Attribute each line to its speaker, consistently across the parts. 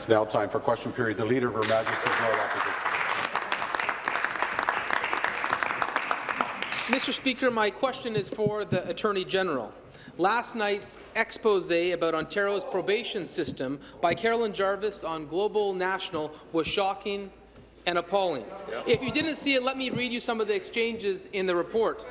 Speaker 1: It's now time for question period. The Leader of Her Majesty's Loyal Opposition.
Speaker 2: Mr. Speaker, my question is for the Attorney General. Last night's expose about Ontario's probation system by Carolyn Jarvis on Global National was shocking and appalling. If you didn't see it, let me read you some of the exchanges in the report.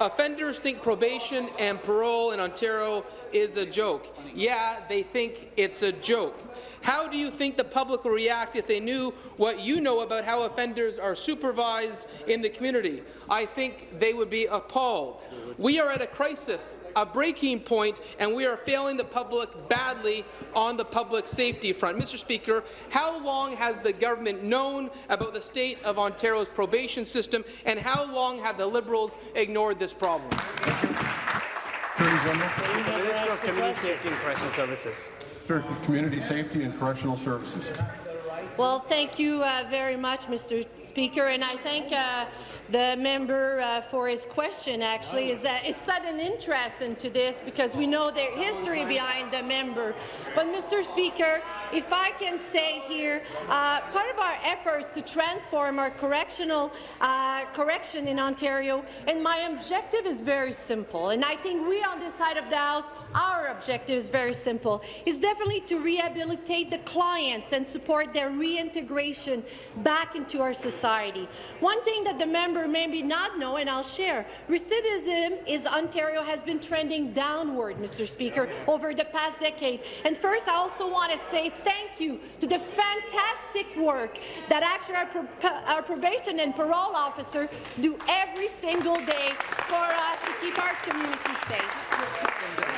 Speaker 2: Offenders think probation and parole in Ontario is a joke. Yeah, they think it's a joke. How do you think the public will react if they knew what you know about how offenders are supervised in the community? I think they would be appalled. We are at a crisis, a breaking point, and we are failing the public badly on the public safety front. Mr. Speaker, how long has the government known about the state of Ontario's probation system, and how long have the Liberals ignored this problem?
Speaker 3: Minister of Community Safety and Correctional Services.
Speaker 1: Community Safety and Correctional Services.
Speaker 4: Well, thank you uh, very much, Mr. Speaker, and I thank uh, the member uh, for his question. Actually, is is sudden interest into this because we know the history behind the member. But, Mr. Speaker, if I can say here, uh, part of our efforts to transform our correctional uh, correction in Ontario, and my objective is very simple, and I think we on this side of the House our objective is very simple. It's definitely to rehabilitate the clients and support their reintegration back into our society. One thing that the member maybe not know, and I'll share, recidivism is Ontario has been trending downward, Mr. Speaker, over the past decade. And first, I also want to say thank you to the fantastic work that actually our, our probation and parole officer do every single day for us to keep our community safe.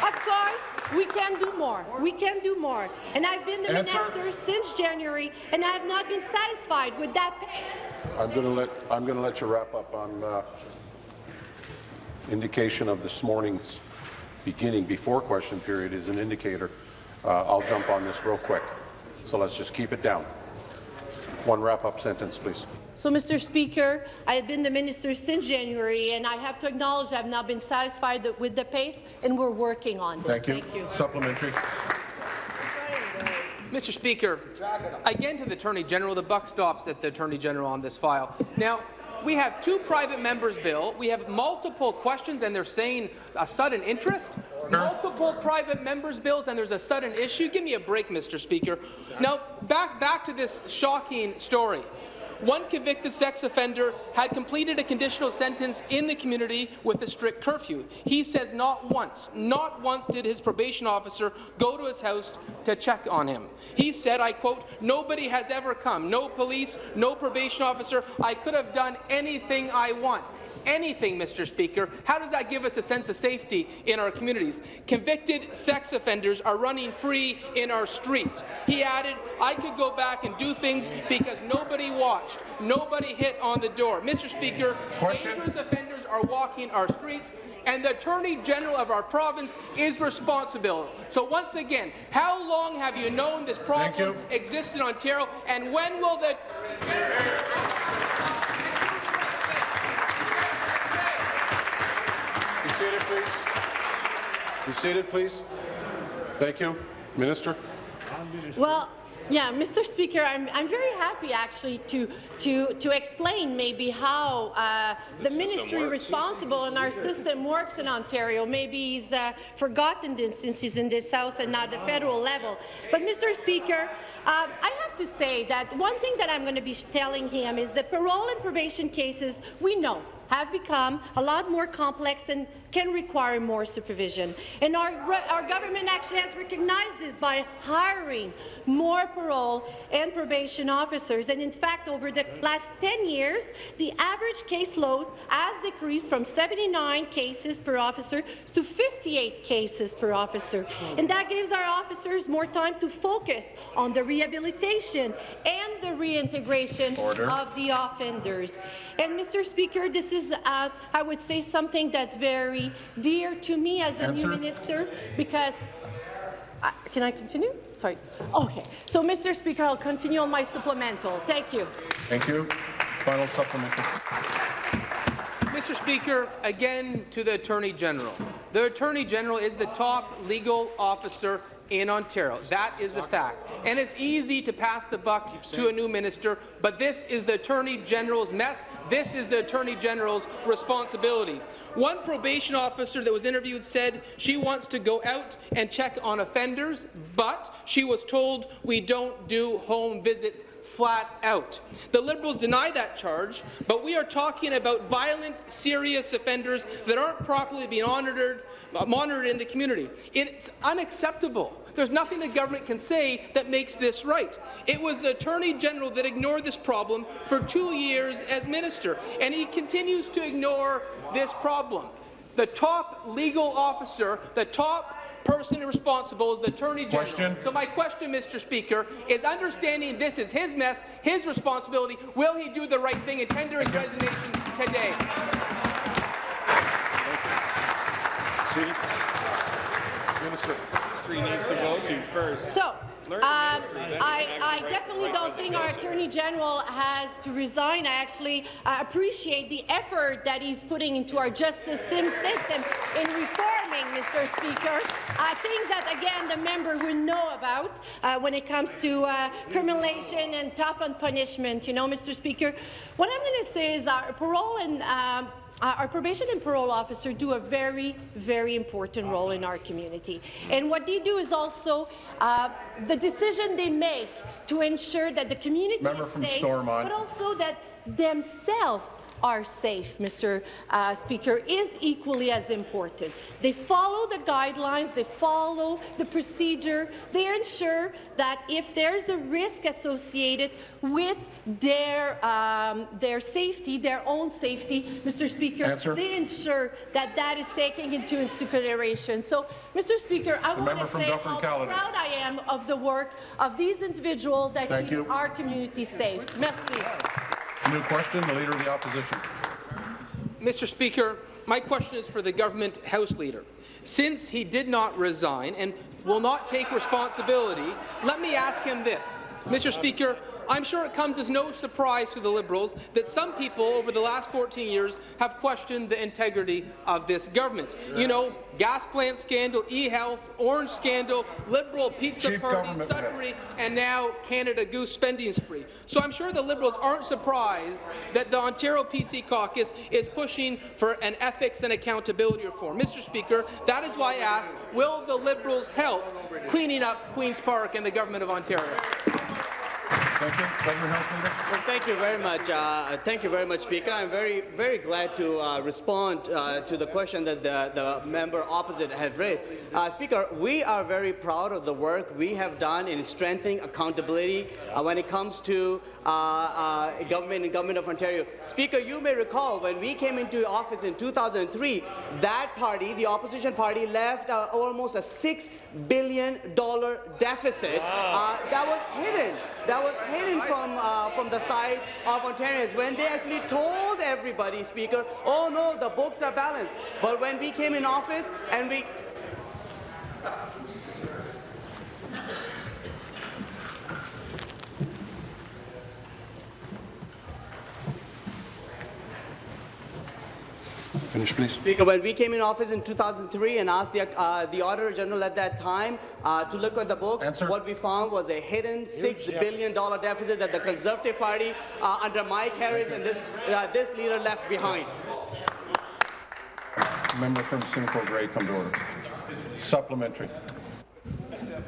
Speaker 4: Of course, we can do more. We can do more. And I've been the
Speaker 1: Answer.
Speaker 4: minister since January, and I have not been satisfied with that pace.
Speaker 1: I'm going to let I'm going to let you wrap up on uh, indication of this morning's beginning before question period is an indicator. Uh, I'll jump on this real quick. So let's just keep it down. One wrap-up sentence, please.
Speaker 4: So, Mr. Speaker, I have been the minister since January, and I have to acknowledge I have not been satisfied with the pace, and we're working on this.
Speaker 1: Thank you.
Speaker 4: Thank you.
Speaker 1: Supplementary.
Speaker 2: Mr. Speaker, again to the Attorney General, the buck stops at the Attorney General on this file. Now, we have two private members' bill. We have multiple questions, and they're saying a sudden interest. Multiple private members' bills, and there's a sudden issue. Give me a break, Mr. Speaker. Now, back back to this shocking story. One convicted sex offender had completed a conditional sentence in the community with a strict curfew. He says not once, not once did his probation officer go to his house to check on him. He said, I quote, nobody has ever come, no police, no probation officer, I could have done anything I want anything, Mr. Speaker. How does that give us a sense of safety in our communities? Convicted sex offenders are running free in our streets. He added, I could go back and do things because nobody watched, nobody hit on the door. Mr. Speaker,
Speaker 1: Question.
Speaker 2: dangerous offenders are walking our streets, and the Attorney General of our province is responsible. So once again, how long have you known this problem exists in Ontario, and when will the
Speaker 1: seated, please. Be seated, please. Thank you. Minister.
Speaker 4: Well, yeah, Mr. Speaker, I'm, I'm very happy actually to to to explain maybe how uh, the ministry responsible in our system works in Ontario. Maybe he's uh, forgotten this since he's in this House and not the federal level. But Mr. Speaker, um, I have to say that one thing that I'm going to be telling him is that parole and probation cases we know have become a lot more complex and can require more supervision. And our, our government actually has recognized this by hiring more parole and probation officers. And in fact, over the last 10 years, the average caseload has decreased from 79 cases per officer to 58 cases per officer. And that gives our officers more time to focus on the rehabilitation and the reintegration
Speaker 1: Order.
Speaker 4: of the offenders. And Mr. Speaker, this is, uh, I would say, something that's very dear to me as a new minister because uh, can I continue? Sorry. Okay. So, Mr. Speaker, I'll continue on my supplemental. Thank you.
Speaker 1: Thank you. Final supplemental.
Speaker 2: Mr. Speaker, again to the Attorney General. The Attorney General is the top legal officer in Ontario. That is the fact. And it's easy to pass the buck to a new minister, but this is the Attorney General's mess. This is the Attorney General's responsibility. One probation officer that was interviewed said she wants to go out and check on offenders, but she was told we don't do home visits flat out. The Liberals deny that charge, but we are talking about violent, serious offenders that aren't properly being monitored, uh, monitored in the community. It's unacceptable. There's nothing the government can say that makes this right. It was the Attorney General that ignored this problem for two years as minister, and he continues to ignore this problem. The top legal officer, the top person responsible is the Attorney General.
Speaker 1: Question.
Speaker 2: So my question, Mr. Speaker, is understanding this is his mess, his responsibility, will he do the right thing and tender his resignation today?
Speaker 1: Minister.
Speaker 5: Ministry needs to go to first.
Speaker 4: So, um,
Speaker 5: the ministry, then
Speaker 4: I, I definitely don't think our. Attorney General has to resign. I actually uh, appreciate the effort that he's putting into our justice system in reforming, Mr. Speaker. Uh, things that, again, the member would know about uh, when it comes to uh, criminalization and tough on punishment. You know, Mr. Speaker, what I'm going to say is our parole and um, uh, our probation and parole officer do a very, very important role in our community. And what they do is also uh, the decision they make to ensure that the community
Speaker 1: Member
Speaker 4: is safe,
Speaker 1: Stormont.
Speaker 4: but also that themselves are safe, Mr. Uh, Speaker, is equally as important. They follow the guidelines, they follow the procedure, they ensure that if there's a risk associated with their, um, their safety, their own safety, Mr. Speaker,
Speaker 1: Answer.
Speaker 4: they ensure that that is taken into consideration. So, Mr. Speaker, I want to say
Speaker 1: Dufferin
Speaker 4: how
Speaker 1: Caledon.
Speaker 4: proud I am of the work of these individuals that
Speaker 1: Thank
Speaker 4: keep
Speaker 1: you.
Speaker 4: our community safe. Merci.
Speaker 1: New question, the Leader of the Opposition.
Speaker 2: Mr. Speaker, my question is for the government House Leader. Since he did not resign and will not take responsibility, let me ask him this. Mr. Speaker, I'm sure it comes as no surprise to the Liberals that some people over the last 14 years have questioned the integrity of this government. You know, gas plant scandal, e-health, Ornge scandal, Liberal pizza
Speaker 1: Chief
Speaker 2: party, Sudbury, and now Canada Goose spending spree. So I'm sure the Liberals aren't surprised that the Ontario PC caucus is pushing for an ethics and accountability reform. Mr. Speaker, that is why I ask, will the Liberals help cleaning up Queen's Park and the Government of Ontario?
Speaker 1: Thank you. Government House Leader.
Speaker 6: Well, thank you very much. Uh, thank you very much, Speaker. I'm very, very glad to uh, respond uh, to the question that the, the member opposite has raised. Uh, Speaker, we are very proud of the work we have done in strengthening accountability uh, when it comes to uh, uh, government and government of Ontario. Speaker, you may recall when we came into office in 2003, that party, the opposition party, left uh, almost a six billion dollar deficit uh, that was hidden. That was hidden from uh, from the side of Ontarians when they actually told everybody, Speaker, oh no, the books are balanced. But when we came in office and we
Speaker 1: Finish, please.
Speaker 6: Speaker, when we came in office in 2003 and asked the, uh, the Auditor General at that time uh, to look at the books,
Speaker 1: Answer.
Speaker 6: what we found was a hidden six billion dollar deficit that the Conservative Party uh, under Mike Harris and this uh, this leader left behind.
Speaker 1: Member from Simcoe Grey, come to order. Supplementary.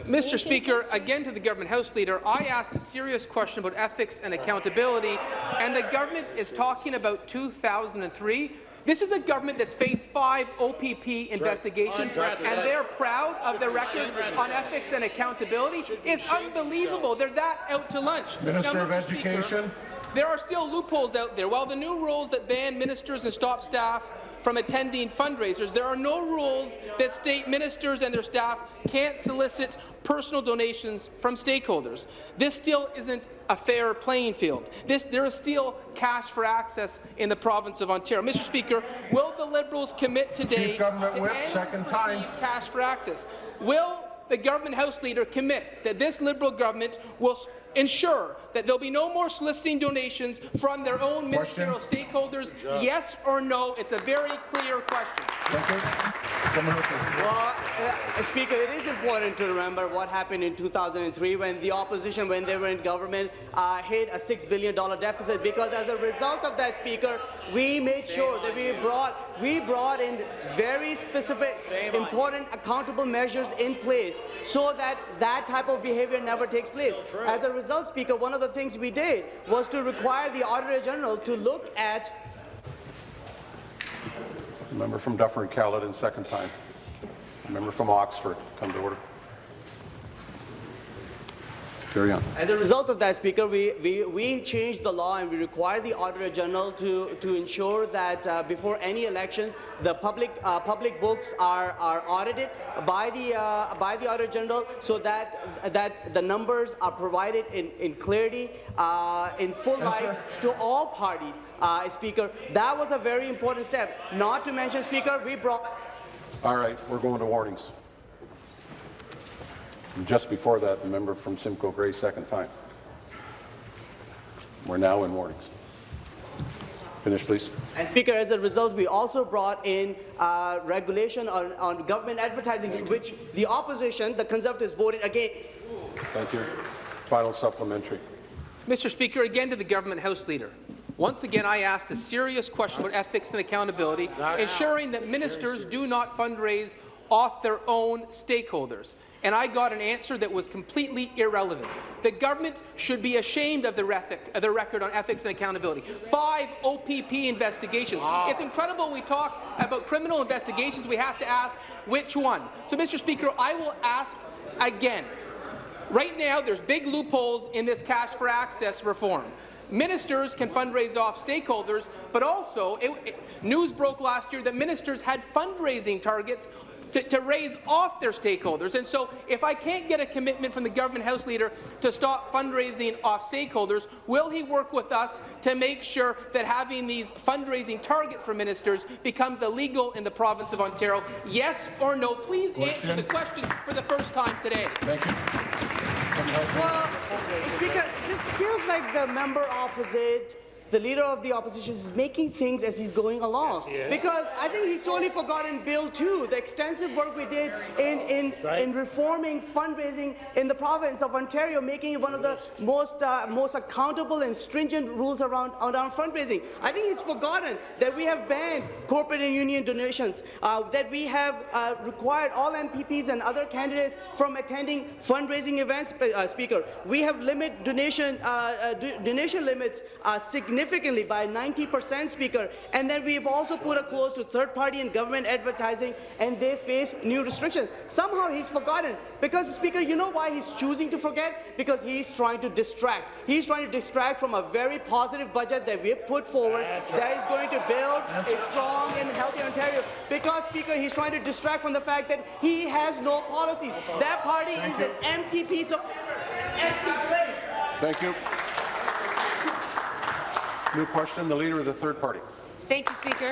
Speaker 2: Mr. Speaker, again to the government House Leader, I asked a serious question about ethics and accountability, and the government is talking about 2003. This is a government that's faced five OPP investigations, and they're proud of their record on ethics and accountability. It's unbelievable. They're that out to lunch.
Speaker 1: Minister
Speaker 2: Now,
Speaker 1: of
Speaker 2: Mr. Speaker,
Speaker 1: Education.
Speaker 2: there are still loopholes out there. While the new rules that ban ministers and stop staff from attending fundraisers, there are no rules that state ministers and their staff can't solicit personal donations from stakeholders. This still isn't a fair playing field. This, there is still cash for access in the province of Ontario. Mr. Speaker, will the Liberals commit today
Speaker 1: Chief Government
Speaker 2: to
Speaker 1: Whip,
Speaker 2: end
Speaker 1: second time.
Speaker 2: cash for access? Will the government House Leader commit that this Liberal government will ensure that there'll be no more soliciting donations from their own ministerial stakeholders? Yes or no? It's a very clear question.
Speaker 6: Well, uh, Speaker, it is important to remember what happened in 2003 when the opposition, when they were in government, uh, hit a $6 billion deficit because as a result of that, Speaker, we made sure that we brought, we brought in very specific, important, accountable measures in place so that that type of behavior never takes place. As a result, Speaker, one of the things we did was to require the Auditor General to look at
Speaker 1: Member from Dufferin Caledon, second time. Member from Oxford, come to order. Carry on.
Speaker 6: As a result of that, Speaker, we, we, we changed the law and we require the Auditor General to, to ensure that uh, before any election, the public, uh, public books are, are audited by the, uh, by the Auditor General so that, that the numbers are provided in, in clarity, uh, in full light to all parties, uh, Speaker. That was a very important step. Not to mention, Speaker, we brought
Speaker 1: All right, we're going to warnings. And just before that, the member from Simcoe Grey, second time. We're now in warnings. Finish, please.
Speaker 6: And Speaker, as a result, we also brought in uh, regulation on, on government advertising, which the opposition, the Conservatives, voted against.
Speaker 1: Thank you. Final supplementary.
Speaker 2: Mr. Speaker, again to the government House Leader. Once again, I asked a serious question about ethics and accountability, ensuring that ministers do not fundraise off their own stakeholders. And I got an answer that was completely irrelevant. The government should be ashamed of their, ethic, of their record on ethics and accountability. Five OPP investigations. It's incredible we talk about criminal investigations. We have to ask which one. So, Mr. Speaker, I will ask again. Right now, there's big loopholes in this cash for access reform. Ministers can fundraise off stakeholders, but also it, it, news broke last year that ministers had fundraising targets to, to, raise off their stakeholders. And so if I can't get a commitment from the government House Leader to stop fundraising off stakeholders, will he work with us to make sure that having these fundraising targets for ministers becomes illegal in the province of Ontario? Yes or no? Please question. answer the question for the first time today.
Speaker 1: Thank you.
Speaker 6: Well, Speaker, it just feels like the member opposite the leader of the opposition is making things as he's going along. Yes, he because I think he's totally forgotten Bill 2, the extensive work we did in, in, right. in reforming fundraising in the province of Ontario, making it one of the most, uh, most accountable and stringent rules around, around fundraising. I think he's forgotten that we have banned corporate and union donations, uh, that we have uh, required all MPPs and other candidates from attending fundraising events, uh, Speaker. We have limit donation, uh, uh, donation limits significantly significantly by 90 percent, Speaker. And then we've also put a close to third-party and government advertising, and they face new restrictions. Somehow he's forgotten, because, Speaker, you know why he's choosing to forget? Because he's trying to distract. He's trying to distract from a very positive budget that we've put forward that is going to build a strong and healthy Ontario. Because, Speaker, he's trying to distract from the fact that he has no policies. That party Thank is you. an empty piece of empty slate.
Speaker 1: Thank you. New question, the Leader of the Third Party.
Speaker 7: Thank you, Speaker.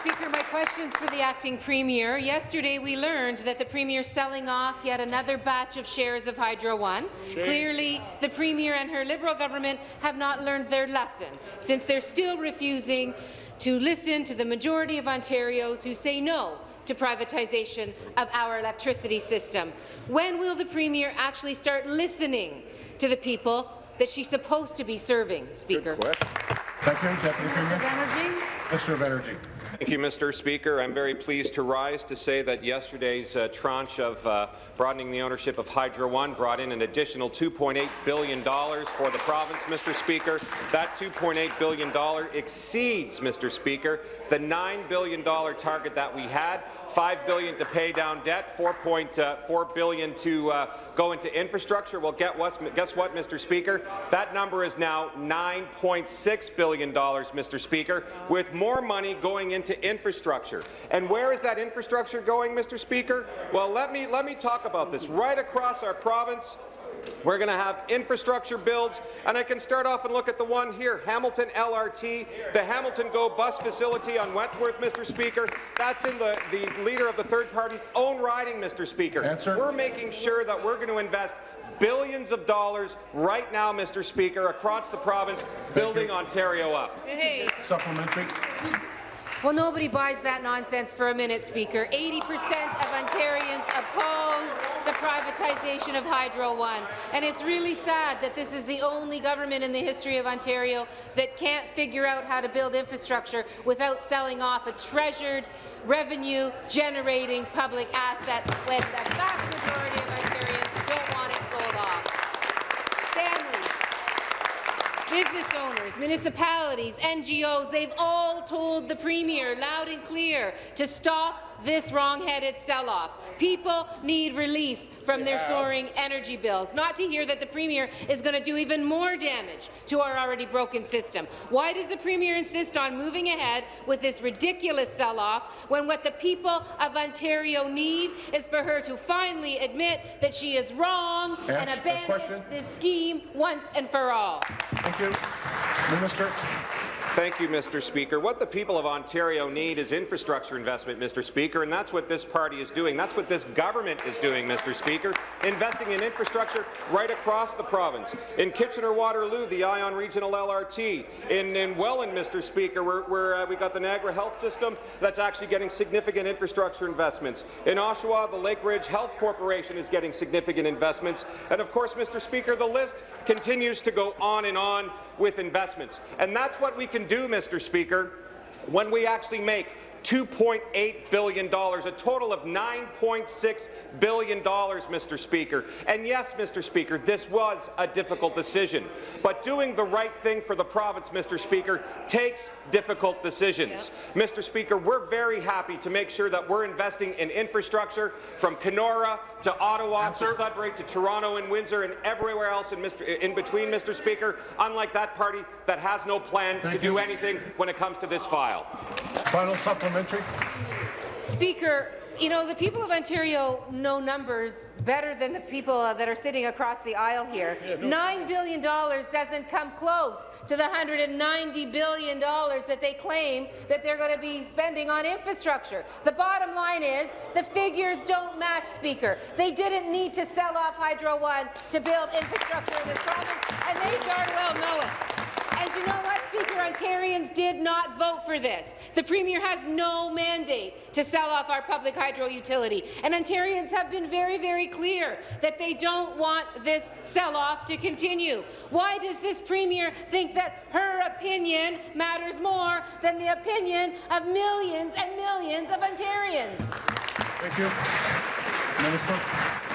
Speaker 7: Speaker, my question's for the acting premier. Yesterday, we learned that the premier is selling off yet another batch of shares of Hydro One. Shame. Clearly, the premier and her Liberal government have not learned their lesson, since they're still refusing to listen to the majority of Ontarios who say no to privatization of our electricity system. When will the Premier actually start listening to the people that she's supposed to be serving, Speaker.
Speaker 1: Thank you, Deputy Premier. Minister of Energy.
Speaker 8: Thank you, Mr. Speaker. I'm very pleased to rise to say that yesterday's uh, tranche of uh, broadening the ownership of Hydro One brought in an additional $2.8 billion for the province, Mr. Speaker. That $2.8 billion exceeds, Mr. Speaker, the $9 billion target that we had, 5 billion to pay down debt, $4.4 uh, billion to uh, go into infrastructure. Well, get what, guess what, Mr. Speaker? That number is now $9.6 billion, Mr. Speaker, with more money going into infrastructure. And where is that infrastructure going, Mr. Speaker? Well, let me, let me talk about this. Right across our province, We're going to have infrastructure builds, and I can start off and look at the one here, Hamilton LRT, the Hamilton Go bus facility on Wentworth, Mr. Speaker. That's in the, the leader of the third party's own riding, Mr. Speaker.
Speaker 1: Answer.
Speaker 8: We're making sure that we're going to invest billions of dollars right now, Mr. Speaker, across the province, building Ontario up.
Speaker 4: Hey.
Speaker 1: Supplementary.
Speaker 7: Well, nobody buys that nonsense for a minute, Speaker. 80% of Ontarians oppose the privatization of Hydro One. And it's really sad that this is the only government in the history of Ontario that can't figure out how to build infrastructure without selling off a treasured, revenue-generating public asset when the vast majority of Ontarians don't want it sold off. Families, Business owners, municipalities, NGOs, they've all told the Premier loud and clear to stop this wrong-headed sell-off. People need relief from their soaring energy bills, not to hear that the Premier is going to do even more damage to our already broken system. Why does the Premier insist on moving ahead with this ridiculous sell-off when what the people of Ontario need is for her to finally admit that she is wrong and
Speaker 1: Answer-
Speaker 7: abandon this scheme once and for all?
Speaker 1: Thank you. Minister.
Speaker 8: Thank you, Mr. Speaker. What the people of Ontario need is infrastructure investment, Mr. Speaker, and that's what this party is doing. That's what this government is doing, Mr. Speaker, investing in infrastructure right across the province. In Kitchener-Waterloo, the Ion Regional LRT. In, in Welland, Mr. Speaker, where, where uh, we got the Niagara Health System that's actually getting significant infrastructure investments. In Oshawa, the Lakeridge Health Corporation is getting significant investments. And of course, Mr. Speaker, the list continues to go on and on with investments. And that's what we can do, Mr. Speaker, when we actually make $2.8 billion, a total of $9.6 billion, Mr. Speaker. And yes, Mr. Speaker, this was a difficult decision, but doing the right thing for the province, Mr. Speaker, takes difficult decisions. Mr. Speaker, we're very happy to make sure that we're investing in infrastructure from Kenora to Ottawa to Sudbury to Toronto and Windsor and everywhere else in, Mr. in between, Mr. Speaker, unlike that party that has no plan
Speaker 1: Thank
Speaker 8: to do anything when it comes to this file.
Speaker 1: Final supplementary.
Speaker 7: Speaker, you know, the people of Ontario know numbers better than the people uh, that are sitting across the aisle here. $9 billion doesn't come close to the $190 billion that they claim that they're going to be spending on infrastructure. The bottom line is the figures don't match, Speaker. They didn't need to sell off Hydro One to build infrastructure in this province, and they darn well know it. And you know what, Speaker? Ontarians did not vote for this. The Premier has no mandate to sell off our public hydro utility. And Ontarians have been very, very clear that they don't want this sell-off to continue. Why does this Premier think that her opinion matters more than the opinion of millions and millions of Ontarians?
Speaker 1: Thank you. Minister.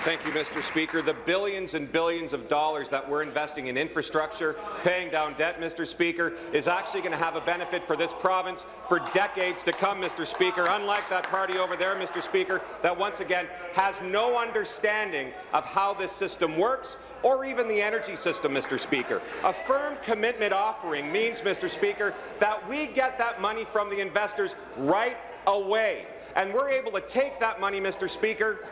Speaker 8: Thank you, Mr. Speaker. The billions and billions of dollars that we're investing in infrastructure, paying down debt, Mr. Speaker, is actually going to have a benefit for this province for decades to come, Mr. Speaker, unlike that party over there, Mr. Speaker, that once again has no understanding of how this system works or even the energy system, Mr. Speaker. A firm commitment offering means, Mr. Speaker, that we get that money from the investors right away. And we're able to take that money, Mr. Speaker,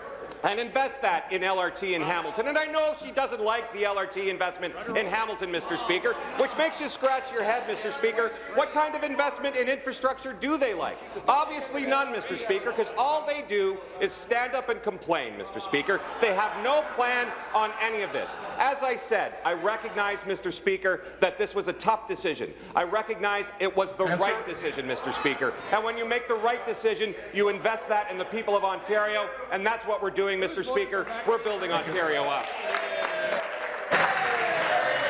Speaker 8: and invest that in LRT in Hamilton. And I know she doesn't like the LRT investment in Hamilton, Mr. Speaker, which makes you scratch your head, Mr. Speaker. What kind of investment in infrastructure do they like? Obviously none, Mr. Speaker, because all they do is stand up and complain, Mr. Speaker. They have no plan on any of this. As I said, I recognize, Mr. Speaker, that this was a tough decision. I recognize it was the
Speaker 1: Answer.
Speaker 8: right decision, Mr. Speaker. And when you make the right decision, you invest that in the people of Ontario, and that's what we're doing, Mr. Speaker. We're building Ontario up.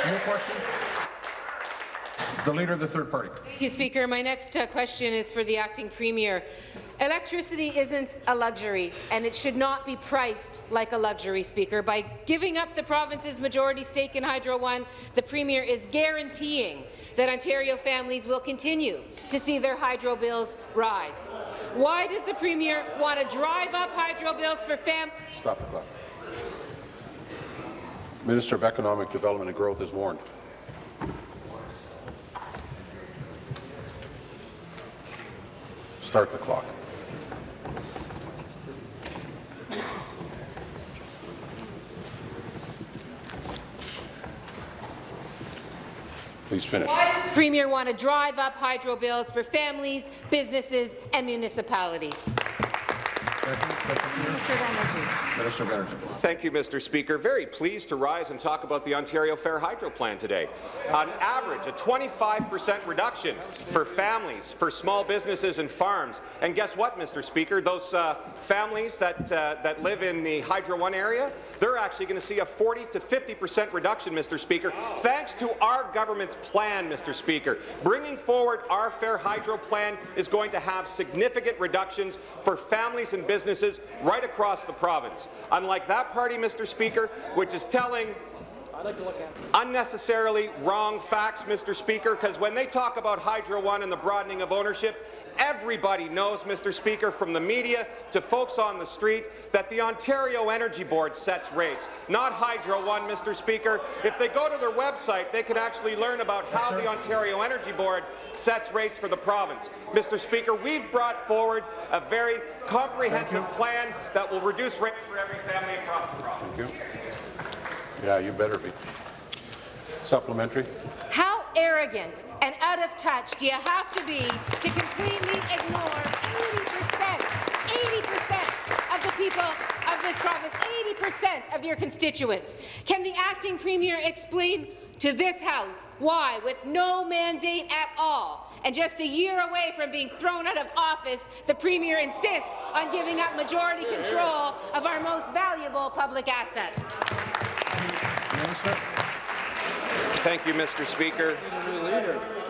Speaker 1: Your question. The leader of the third party.
Speaker 7: Thank you, Speaker. My next uh, question is for the acting premier. Electricity isn't a luxury, and it should not be priced like a luxury, Speaker. By giving up the province's majority stake in Hydro One, the premier is guaranteeing that Ontario families will continue to see their hydro bills rise. Why does the premier want to drive up hydro bills for families?
Speaker 1: Stop the clock. Minister of Economic Development and Growth is warned. Start the clock. Please finish.
Speaker 7: Why does the Premier want to drive up hydro bills for families, businesses and municipalities?
Speaker 8: Thank you, Mr. Speaker. Very pleased to rise and talk about the Ontario Fair Hydro Plan today. On average, a 25% reduction for families, for small businesses and farms. And guess what, Mr. Speaker? Those uh, families that, uh, that live in the Hydro One area, they're actually going to see a 40 to 50% reduction, Mr. Speaker, thanks to our government's plan, Mr. Speaker. Bringing forward our Fair Hydro Plan is going to have significant reductions for families and businesses right across the province. Unlike that party, Mr. Speaker, which is telling unnecessarily wrong facts, Mr. Speaker, because when they talk about Hydro One and the broadening of ownership, everybody knows, Mr. Speaker, from the media to folks on the street, that the Ontario Energy Board sets rates, not Hydro One, Mr. Speaker. If they go to their website, they can actually learn about how the Ontario Energy Board sets rates for the province. Mr. Speaker, we've brought forward a very comprehensive plan that will reduce rates for every family across the province.
Speaker 1: Yeah, you better be. Supplementary.
Speaker 7: How arrogant and out of touch do you have to be to completely ignore 80%, 80% of the people of this province, 80% of your constituents? Can the acting premier explain to this House why, with no mandate at all, and just a year away from being thrown out of office, the Premier insists on giving up majority control of our most valuable public asset?
Speaker 1: Minister.
Speaker 8: Thank you, Mr. Speaker.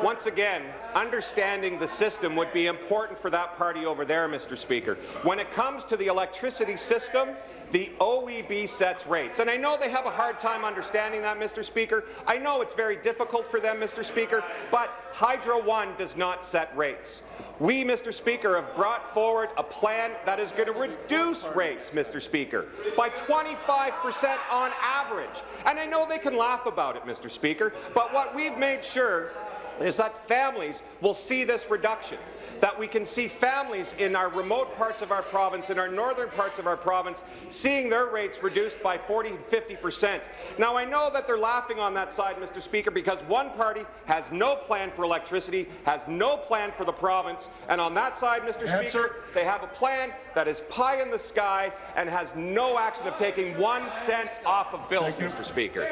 Speaker 8: Once again, understanding the system would be important for that party over there, Mr. Speaker. When it comes to the electricity system, the OEB sets rates. And I know they have a hard time understanding that, Mr. Speaker. I know it's very difficult for them, Mr. Speaker, but Hydro One does not set rates. We, Mr. Speaker, have brought forward a plan that is going to reduce rates, Mr. Speaker, by 25 percent on average. And I know they can laugh about it, Mr. Speaker, but what we've made sure is that families will see this reduction, that we can see families in our remote parts of our province, in our northern parts of our province, seeing their rates reduced by 40 and 50 percent. Now, I know that they're laughing on that side, Mr. Speaker, because one party has no plan for electricity, has no plan for the province, and on that side, Mr.
Speaker 1: Answer.
Speaker 8: Speaker, they have a plan that is pie in the sky and has no action of taking one cent off of bills, Mr. Speaker.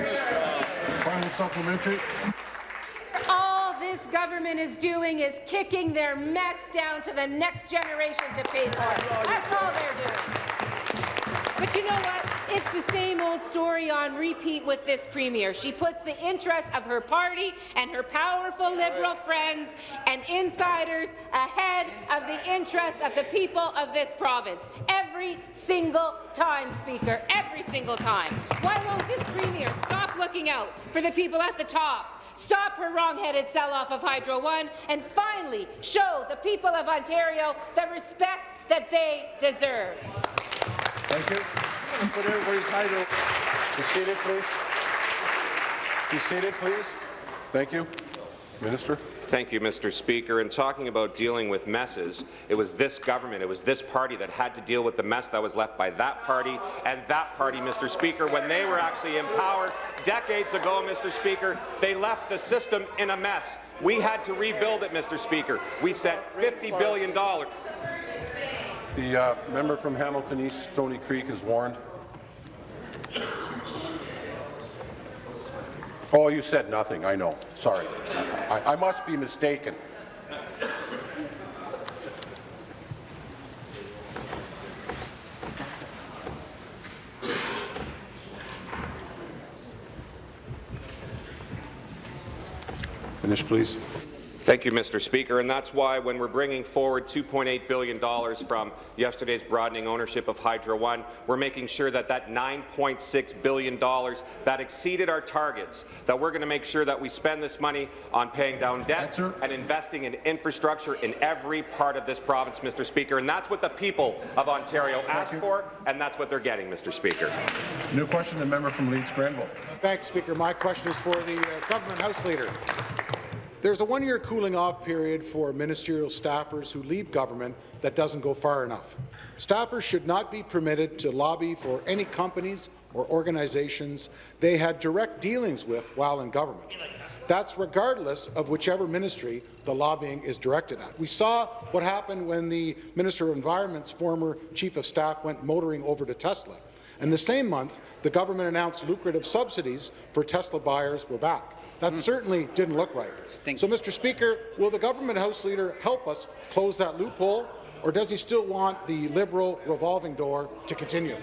Speaker 1: Final supplementary.
Speaker 7: All this government is doing is kicking their mess down to the next generation to pay for it. That's all they're doing. But you know what? It's the same old story on repeat with this premier. She puts the interests of her party and her powerful Liberal friends and insiders ahead of the interests of the people of this province. Every single time, Speaker, every single time. Why won't this premier stop looking out for the people at the top, stop her wrong-headed sell-off of Hydro One, and finally show the people of Ontario the respect that they deserve?
Speaker 1: Thank you. Put everybody's title. Be seated, please. Be seated, please. Thank you. Minister.
Speaker 8: Thank you, Mr. Speaker. In talking about dealing with messes, it was this government, it was this party that had to deal with the mess that was left by that party and that party, Mr. Speaker. When they were actually in power decades ago, Mr. Speaker, they left the system in a mess. We had to rebuild it, Mr. Speaker. We set $50 billion.
Speaker 1: The uh, member from Hamilton East, Stony Creek, is warned. Oh, you said nothing. I know. Sorry. I, I must be mistaken. Finish, please.
Speaker 8: Thank you, Mr. Speaker, and that's why when we're bringing forward $2.8 billion from yesterday's broadening ownership of Hydro One, we're making sure that that $9.6 billion that exceeded our targets, that we're going to make sure that we spend this money on paying down debt
Speaker 1: Answer.
Speaker 8: and investing in infrastructure in every part of this province, Mr. Speaker, and that's what the people of Ontario asked for, and that's what they're getting, Mr. Speaker.
Speaker 1: New question, the member from Leeds Grenville.
Speaker 9: Thanks, Speaker. My question is for the uh, government House Leader. There's a one-year cooling-off period for ministerial staffers who leave government that doesn't go far enough. Staffers should not be permitted to lobby for any companies or organizations they had direct dealings with while in government. That's regardless of whichever ministry the lobbying is directed at. We saw what happened when the Minister of Environment's former Chief of Staff went motoring over to Tesla. And the same month, the government announced lucrative subsidies for Tesla buyers were back. That hmm. certainly didn't look right. So, Mr. Speaker, will the government House Leader help us close that loophole, or does he still want the Liberal revolving door to continue?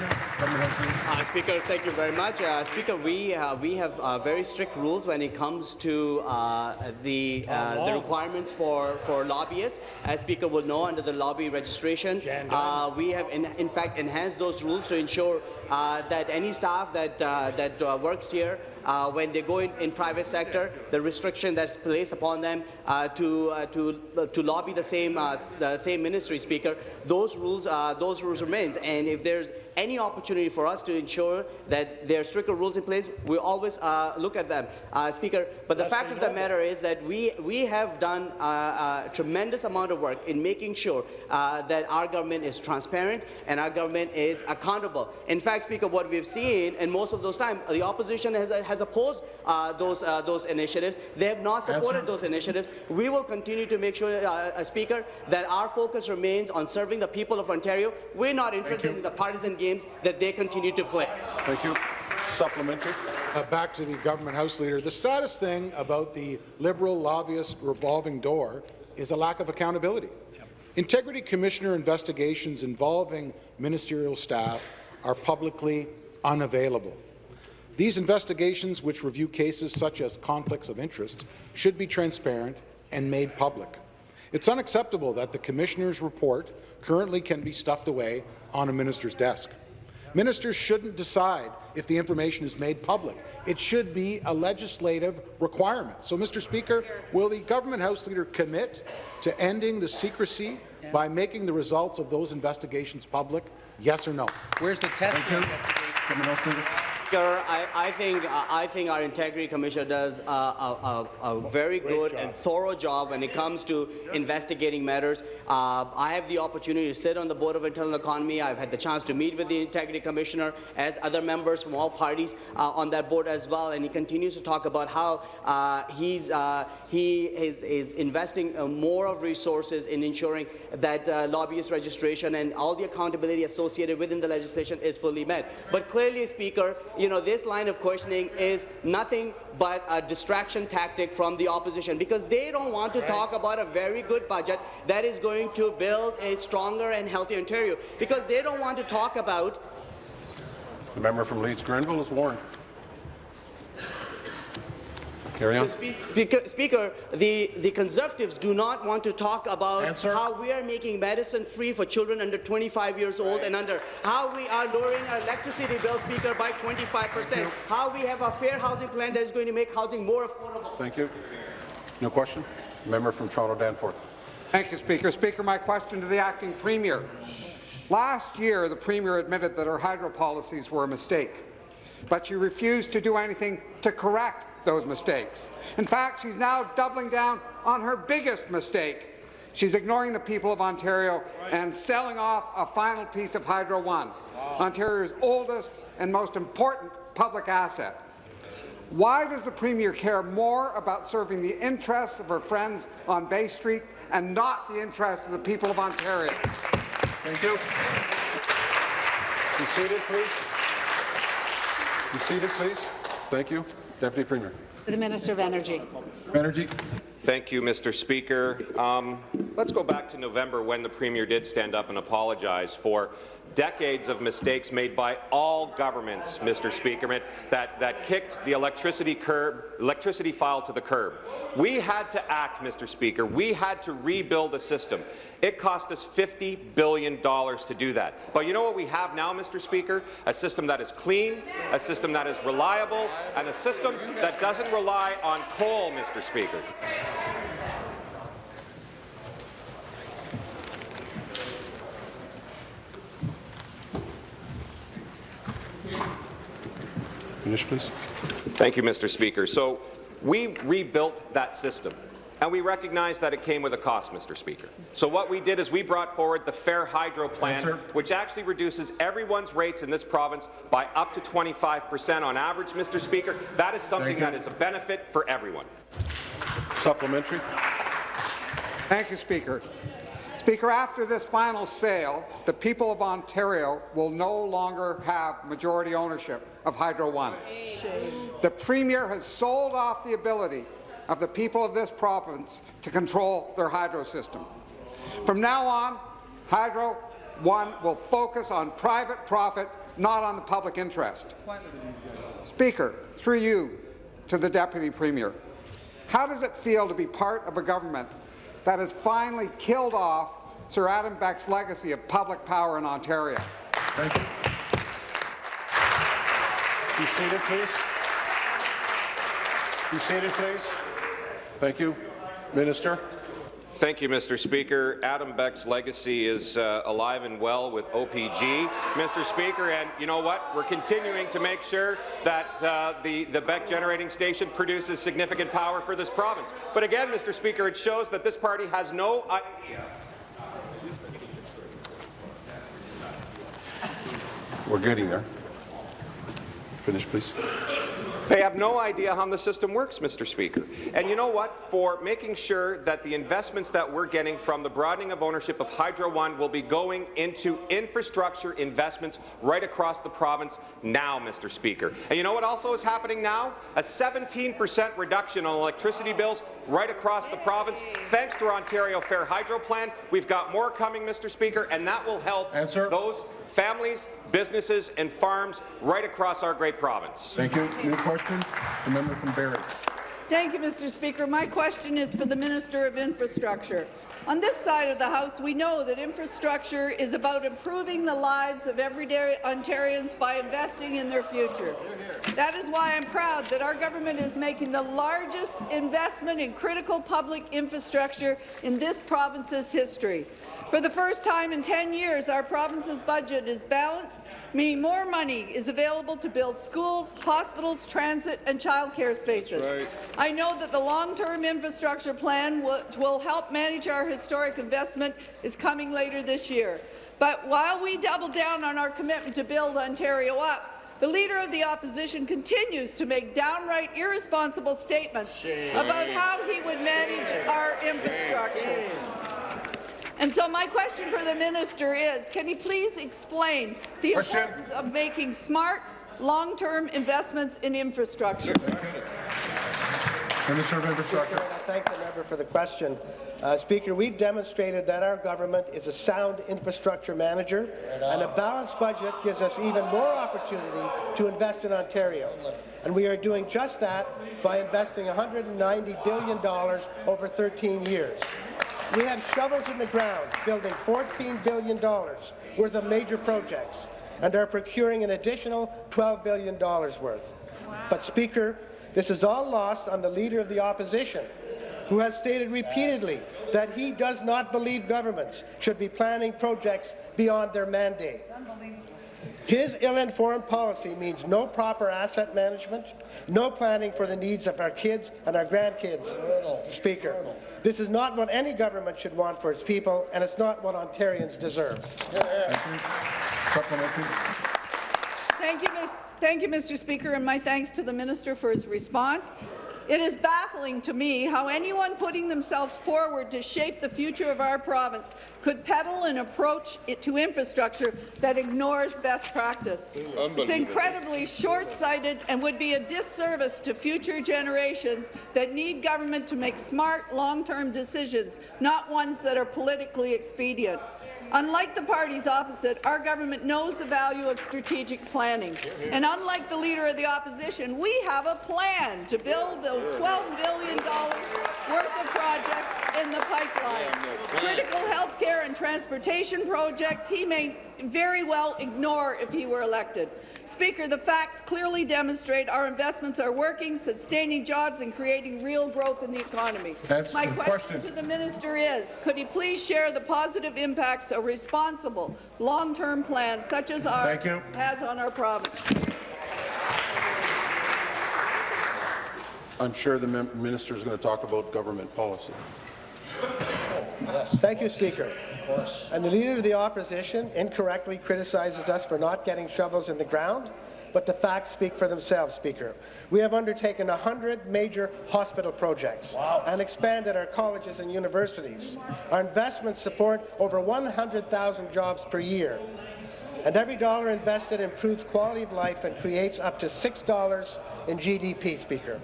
Speaker 6: Uh, Speaker, thank you very much. Uh, Speaker, we uh, we have uh, very strict rules when it comes to uh, the uh, the requirements for for lobbyists. As Speaker will know, under the lobby registration, uh, we have in, in fact enhanced those rules to ensure uh, that any staff that uh, that uh, works here uh, when they go in, in private sector, the restriction that's placed upon them uh, to uh, to to lobby the same uh, the same ministry speaker, those rules uh, those rules remains. And if there's any opportunity for us to ensure that there are stricter rules in place, we always uh, look at them, uh, Speaker. But the fact of the matter is that we we have done uh, a tremendous amount of work in making sure uh, that our government is transparent and our government is accountable. In fact, Speaker, what we've seen in most of those times, the opposition has has opposed uh, those uh, those initiatives. They have not supported those initiatives. We will continue to make sure, uh, uh, Speaker, that our focus remains on serving the people of Ontario. We're not interested in the partisan games that they continue to play.
Speaker 1: Thank you. Supplementary.
Speaker 9: Uh, back to the government House Leader. The saddest thing about the Liberal lobbyist revolving door is a lack of accountability. Integrity Commissioner investigations involving ministerial staff are publicly unavailable. These investigations, which review cases such as conflicts of interest, should be transparent and made public. It's unacceptable that the Commissioner's report currently can be stuffed away on a minister's desk. Ministers shouldn't decide if the information is made public. It should be a legislative requirement. So, Mr. Speaker, will the government House Leader commit to ending the secrecy by making the results of those investigations public? Yes or no?
Speaker 10: Where's the test?
Speaker 6: Speaker, I, I think uh, I think our integrity commissioner does a, a, a, a very good and thorough job when it comes to investigating matters. Uh, I have the opportunity to sit on the board of internal economy. I've had the chance to meet with the integrity commissioner as other members from all parties uh, on that board as well, and he continues to talk about how uh, he's uh, he is, is investing uh, more of resources in ensuring that uh, lobbyist registration and all the accountability associated within the legislation is fully met. But clearly, Speaker, you know, this line of questioning is nothing but a distraction tactic from the opposition because they don't want to talk about a very good budget that is going to build a stronger and healthier Ontario because they don't want to talk about
Speaker 1: The member from Leeds Grenville is warned. Carry on.
Speaker 6: Speaker, Speaker, the, the Conservatives do not want to talk about how we are making medicine free for children under 25 years old and under, how we are lowering our electricity bill, Speaker, by 25 percent, how we have a fair housing plan that is going to make housing more affordable.
Speaker 1: Thank you. No question. Member from Toronto Danforth.
Speaker 11: Thank you, Speaker. Speaker, my question to the acting premier. Last year, the premier admitted that her hydro policies were a mistake, but she refused to do anything to correct those mistakes. In fact, she's now doubling down on her biggest mistake. She's ignoring the people of Ontario and selling off a final piece of Hydro One, Ontario's oldest and most important public asset. Why does the Premier care more about serving the interests of her friends on Bay Street and not the interests of the people of Ontario?
Speaker 1: Thank you. Be seated, please. Be seated, please. Thank you. Deputy Premier.
Speaker 12: The Minister of Energy.
Speaker 1: Energy.
Speaker 8: Thank you, Mr. Speaker. Um, let's go back to November when the Premier did stand up and apologize for decades of mistakes made by all governments, Mr. Speaker, that, that kicked the electricity, curb, electricity file to the curb. We had to act, Mr. Speaker. We had to rebuild a system. It cost us $50 billion to do that. But you know what we have now, Mr. Speaker? A system that is clean, a system that is reliable, and a system that doesn't rely on coal, Mr. Speaker.
Speaker 1: Finish, please.
Speaker 8: Thank you, Mr. Speaker. So We rebuilt that system. And we recognize that it came with a cost, Mr. Speaker. So what we did is we brought forward the Fair Hydro Plan,
Speaker 1: Answer.
Speaker 8: which actually reduces everyone's rates in this province by up to 25 percent on average, Mr. Speaker. That is something that is a benefit for everyone.
Speaker 1: Supplementary.
Speaker 11: Thank you, Speaker. Speaker, after this final sale, the people of Ontario will no longer have majority ownership of Hydro One. The Premier has sold off the ability of the people of this province to control their hydro system. From now on, Hydro One will focus on private profit, not on the public interest. Speaker, through you to the Deputy Premier, how does it feel to be part of a government that has finally killed off Sir Adam Beck's legacy of public power in Ontario?
Speaker 1: Thank you. Be seated, please. Be seated, please. Thank you. Minister.
Speaker 8: Thank you, Mr. Speaker. Adam Beck's legacy is uh, alive and well with OPG, Mr. Speaker, and you know what? We're continuing to make sure that uh, the, the Beck generating station produces significant power for this province. But again, Mr. Speaker, it shows that this party has no idea
Speaker 1: We're getting there. Finish, please.
Speaker 8: They have no idea how the system works, Mr. Speaker. And you know what? For making sure that the investments that we're getting from the broadening of ownership of Hydro One will be going into infrastructure investments right across the province now, Mr. Speaker. And you know what also is happening now? A 17% reduction on electricity bills right across the province. Thanks to our Ontario Fair Hydro Plan, we've got more coming, Mr. Speaker, and that will help
Speaker 1: Answer.
Speaker 8: those families, businesses and farms right across our great province.
Speaker 1: Thank you. New question. The member from Barrie.
Speaker 10: Thank you, Mr. Speaker. My question is for the Minister of Infrastructure. On this side of the House, we know that infrastructure is about improving the lives of everyday Ontarians by investing in their future. That is why I'm proud that our government is making the largest investment in critical public infrastructure in this province's history. For the first time in 10 years, our province's budget is balanced, meaning more money is available to build schools, hospitals, transit and childcare spaces. I know that the long-term infrastructure plan which will help manage our historic investment is coming later this year. But while we double down on our commitment to build Ontario up, the Leader of the Opposition continues to make downright irresponsible statements about how he would manage our infrastructure. And so my question for the minister is, can he please explain the
Speaker 1: Question.
Speaker 10: importance of making smart, long-term investments in infrastructure?
Speaker 1: Minister of Infrastructure.
Speaker 12: I thank the member for the question. Uh, Speaker, we've demonstrated that our government is a sound infrastructure manager, and a balanced budget gives us even more opportunity to invest in Ontario. And we are doing just that by investing $190 billion over 13 years. We have shovels in the ground, building $14 billion worth of major projects, and are procuring an additional $12 billion worth. But, Speaker, this is all lost on the Leader of the Opposition, who has stated repeatedly that he does not believe governments should be planning projects beyond their mandate. His ill-informed policy means no proper asset management, no planning for the needs of our kids and our grandkids, Speaker. This is not what any government should want for its people, and it's not what Ontarians deserve.
Speaker 1: Thank you.
Speaker 10: Thank you, Ms. Thank you, Mr. Speaker, and my thanks to the minister for his response. It is baffling to me how anyone putting themselves forward to shape the future of our province could peddle an approach to infrastructure that ignores best practice. It's incredibly short-sighted and would be a disservice to future generations that need government to make smart, long-term decisions, not ones that are politically expedient. Unlike the parties opposite, our government knows the value of strategic planning. And unlike the Leader of the Opposition, we have a plan to build the $12 billion worth of projects in the pipeline. Critical health care and transportation projects he may very well ignore if he were elected. Speaker, the facts clearly demonstrate our investments are working, sustaining jobs and creating real growth in the economy.
Speaker 1: That's
Speaker 10: My question,
Speaker 1: question.
Speaker 10: to the minister is, could he please share the positive impacts a responsible, long-term plan such as ours has on our province?
Speaker 1: I'm sure the minister is going to talk about government policy.
Speaker 12: Yes. Thank you, Speaker. And the Leader of the Opposition incorrectly criticizes us for not getting shovels in the ground, but the facts speak for themselves, Speaker. We have undertaken 100 major hospital projects and expanded our colleges and universities. Our investments support over 100,000 jobs per year. And every dollar invested improves quality of life and creates up to $6 in GDP, Speaker.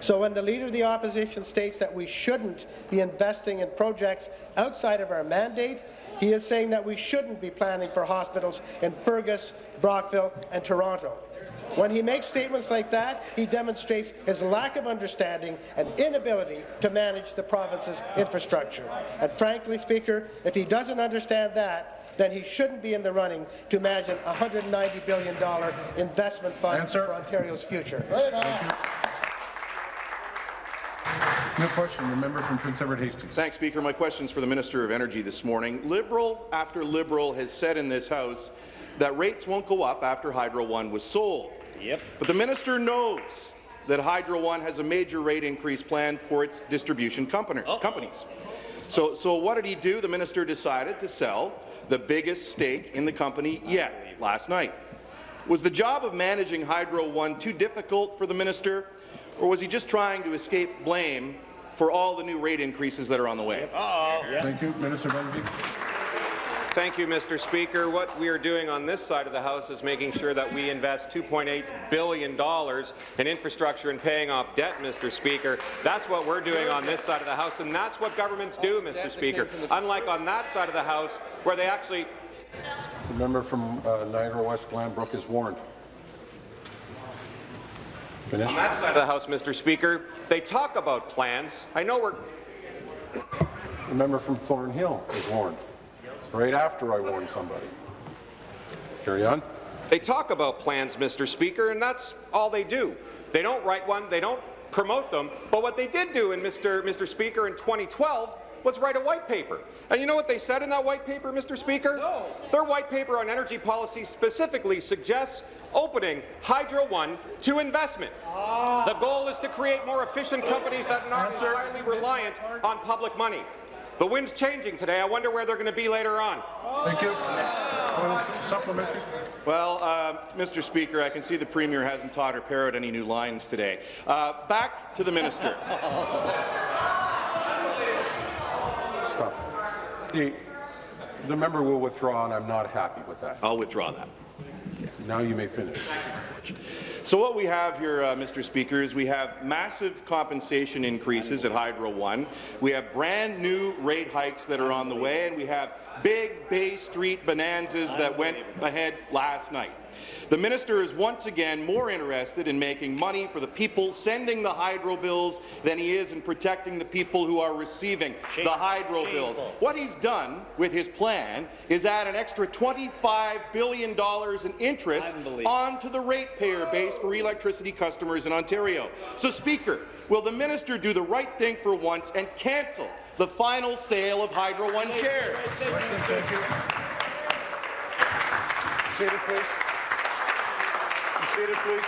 Speaker 12: So when the Leader of the Opposition states that we shouldn't be investing in projects outside of our mandate, he is saying that we shouldn't be planning for hospitals in Fergus, Brockville and Toronto. When he makes statements like that, he demonstrates his lack of understanding and inability to manage the province's infrastructure. And frankly, Speaker, if he doesn't understand that, then he shouldn't be in the running to manage a $190 billion investment fund
Speaker 1: Answer.
Speaker 12: for Ontario's future.
Speaker 1: No question. The member from Prince Edward Hastings.
Speaker 5: Thanks, Speaker. My question is for the Minister of Energy this morning. Liberal after Liberal has said in this House that rates won't go up after Hydro One was sold. Yep. But the minister knows that Hydro One has a major rate increase planned for its distribution company, oh. companies. So, so what did he do? The minister decided to sell the biggest stake in the company yet last night. Was the job of managing Hydro One too difficult for the minister, or was he just trying to escape blame for all the new rate increases that are on the way?
Speaker 1: Thank you, Minister of Energy.
Speaker 8: Thank you, Mr. Speaker. What we are doing on this side of the House is making sure that we invest $2.8 billion in infrastructure and paying off debt, Mr. Speaker. That's what we're doing on this side of the House, and that's what governments do, Mr. Speaker. Unlike on that side of the House, where they actually
Speaker 1: The member from uh, Niagara West Glanbrook is warned. Finish.
Speaker 8: On that side of the House, Mr. Speaker, they talk about plans. I know we're
Speaker 1: The member from Thornhill is warned. Right after I warned somebody. Carry on.
Speaker 8: They talk about plans, Mr. Speaker, and that's all they do. They don't write one, they don't promote them, but what they did do in Mr. Mr. Speaker in 2012 was write a white paper. And you know what they said in that white paper, Mr. Speaker? No. Their white paper on energy policy specifically suggests opening Hydro One to investment. Ah. The goal is to create more efficient companies that are not entirely reliant on public money. The wind's changing today. I wonder where they're going to be later on.
Speaker 1: Thank you. Supplementary.
Speaker 5: Well, uh, Mr. Speaker, I can see the Premier hasn't taught her parrot any new lines today. Uh, back to the minister.
Speaker 1: Stop. The, the member will withdraw, and I'm not happy with that.
Speaker 5: I'll withdraw that.
Speaker 1: Now you may finish.
Speaker 5: So what we have here, uh, Mr. Speaker, is we have massive compensation increases at Hydro One. We have brand new rate hikes that are on the way, and we have big Bay Street bonanzas that went ahead last night. The minister is once again more interested in making money for the people sending the hydro bills than he is in protecting the people who are receiving the hydro bills. What he's done with his plan is add an extra $25 billion in interest onto the ratepayer base for electricity customers in Ontario. So, Speaker, will the minister do the right thing for once and cancel the final sale of Hydro One shares?
Speaker 1: Thank you. Seated, please. Seated, please.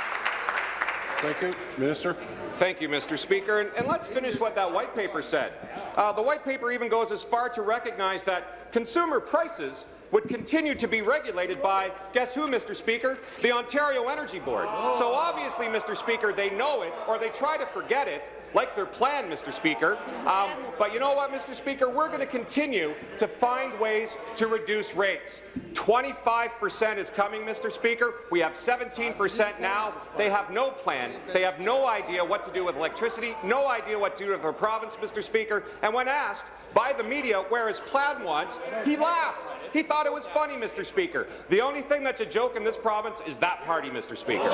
Speaker 1: Thank you. Minister.
Speaker 8: Thank you, Mr. Speaker. And, and let's finish what that white paper said. Uh, the white paper even goes as far to recognize that consumer prices would continue to be regulated by, guess who, Mr. Speaker? The Ontario Energy Board. So obviously, Mr. Speaker, they know it, or they try to forget it, like their plan, Mr. Speaker. Um, but you know what, Mr. Speaker? We're going to continue to find ways to reduce rates. 25% is coming, Mr. Speaker. We have 17% now. They have no plan. They have no idea what to do with electricity, no idea what to do with their province, Mr. Speaker. And when asked by the media where his plan was, he laughed. He thought it was funny, Mr. Speaker. The only thing that's a joke in this province is that party, Mr. Speaker.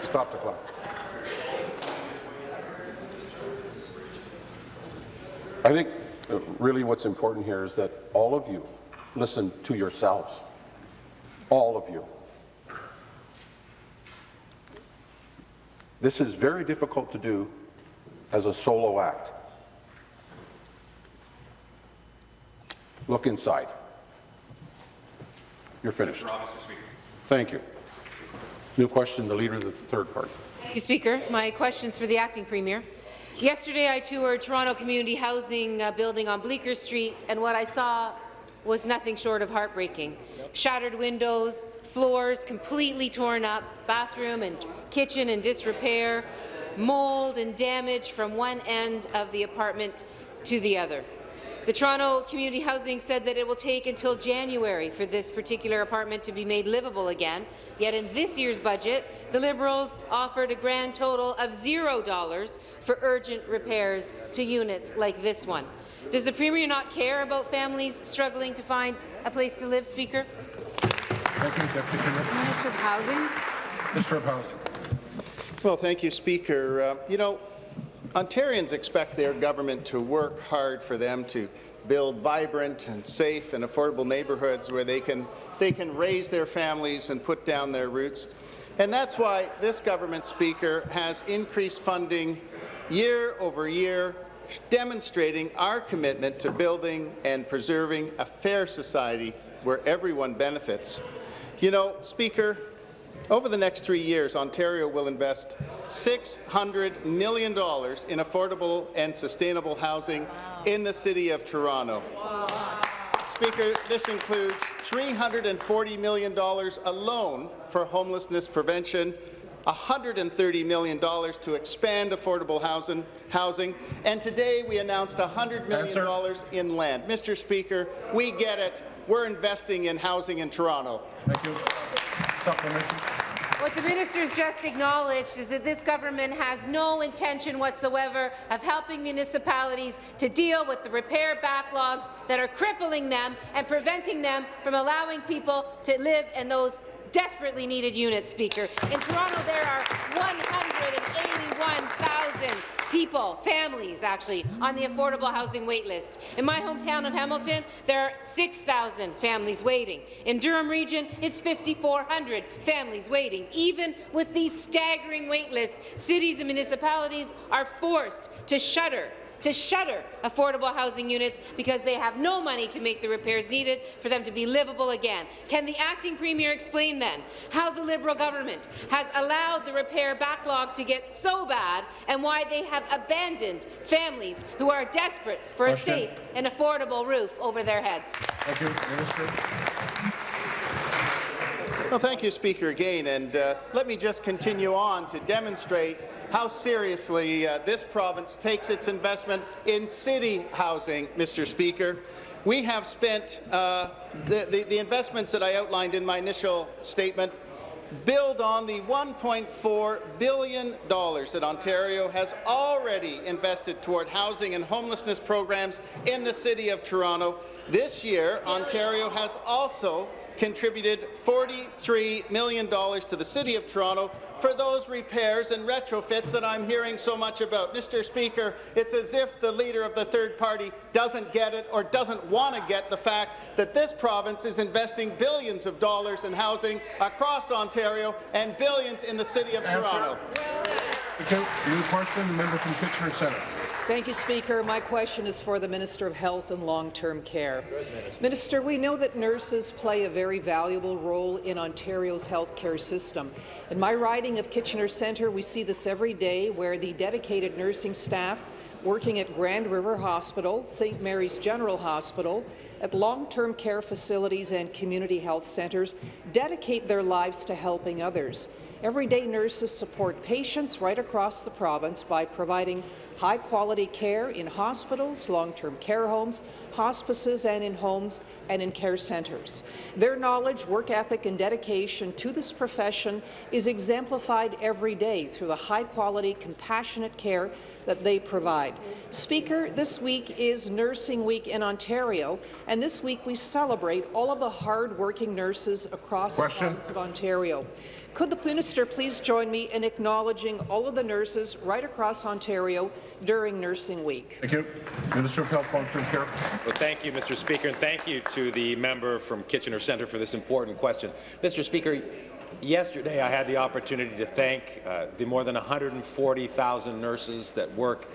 Speaker 1: Stop the clock. I think uh, really what's important here is that all of you listen to yourselves. All of you. This is very difficult to do as a solo act. Look inside. You're finished. Thank you. New question, the Leader of the Third Party.
Speaker 7: Thank you, Speaker. My question's for the acting premier. Yesterday, I toured Toronto Community Housing uh, building on Bleecker Street, and what I saw was nothing short of heartbreaking. Shattered windows, floors completely torn up, bathroom and kitchen in disrepair, mold and damage from one end of the apartment to the other. The Toronto Community Housing said that it will take until January for this particular apartment to be made livable again, yet in this year's budget, the Liberals offered a grand total of $0 for urgent repairs to units like this one. Does the Premier not care about families struggling to find a place to live, Speaker?
Speaker 1: Thank you, Deputy Premier.
Speaker 10: Minister of Housing.
Speaker 1: Minister of Housing.
Speaker 13: Well, thank you, Speaker. Uh, you know, Ontarians expect their government to work hard for them to build vibrant and safe and affordable neighbourhoods where they can, they can raise their families and put down their roots. And that's why this government, Speaker, has increased funding year over year, demonstrating our commitment to building and preserving a fair society where everyone benefits. You know, Speaker, over the next three years, Ontario will invest $600 million in affordable and sustainable housing in the City of Toronto. Speaker, this includes $340 million alone for homelessness prevention, $130 million to expand affordable housing, housing, and today we announced $100 million in land. Mr. Speaker, we get it. We're investing in housing in Toronto.
Speaker 1: Thank you.
Speaker 7: What the ministers just acknowledged is that this government has no intention whatsoever of helping municipalities to deal with the repair backlogs that are crippling them and preventing them from allowing people to live in those desperately needed units, Speaker. In Toronto, there are 181,000 people, families actually, on the affordable housing waitlist. In my hometown of Hamilton, there are 6,000 families waiting. In Durham Region, it's 5,400 families waiting. Even with these staggering waitlists, cities and municipalities are forced to shutter to shutter affordable housing units because they have no money to make the repairs needed for them to be livable again. Can the acting premier explain then how the Liberal government has allowed the repair backlog to get so bad and why they have abandoned families who are desperate for
Speaker 1: Question.
Speaker 7: a safe and affordable roof over their heads?
Speaker 1: Thank you, Minister.
Speaker 13: Well, thank you, Speaker, again. And uh, let me just continue on to demonstrate how seriously uh, this province takes its investment in city housing, Mr. Speaker. We have spent uh, the, the, the investments that I outlined in my initial statement build on the $1.4 billion that Ontario has already invested toward housing and homelessness programs in the City of Toronto. This year, Ontario has also contributed $43 million to the City of Toronto for those repairs and retrofits that I'm hearing so much about. Mr. Speaker, it's as if the leader of the third party doesn't get it or doesn't want to get the fact that this province is investing billions of dollars in housing across Ontario and billions in the City of. Toronto.
Speaker 1: New question, the member from Kitchener Centre.
Speaker 14: Thank you, Speaker. My question is for the Minister of Health and Long-Term Care. Minister, we know that nurses play a very valuable role in Ontario's healthcare system. In my riding of Kitchener Centre, we see this every day where the dedicated nursing staff working at Grand River Hospital, St. Mary's General Hospital, at long-term care facilities and community health centres dedicate their lives to helping others. Everyday nurses support patients right across the province by providing high-quality care in hospitals, long-term care homes, hospices, and in homes and in care centres. Their knowledge, work ethic, and dedication to this profession is exemplified every day through the high-quality, compassionate care that they provide. Speaker, this week is Nursing Week in Ontario, and this week we celebrate all of the hard-working nurses across
Speaker 1: Question.
Speaker 14: the province of Ontario. Could the minister please join me in acknowledging all of the nurses right across Ontario during Nursing Week?
Speaker 1: Thank you. Minister of Health, Long-Term Care.
Speaker 15: Well, thank you, Mr. Speaker, and thank you to the member from Kitchener Centre for this important question. Mr. Speaker, yesterday I had the opportunity to thank uh, the more than 140,000 nurses that work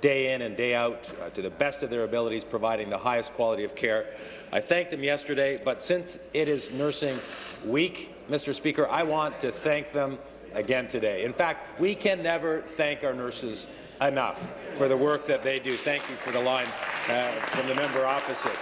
Speaker 15: day in and day out uh, to the best of their abilities, providing the highest quality of care. I thanked them yesterday, but since it is Nursing Week, Mr. Speaker, I want to thank them again today. In fact, we can never thank our nurses enough for the work that they do. Thank you for the line uh, from the member opposite.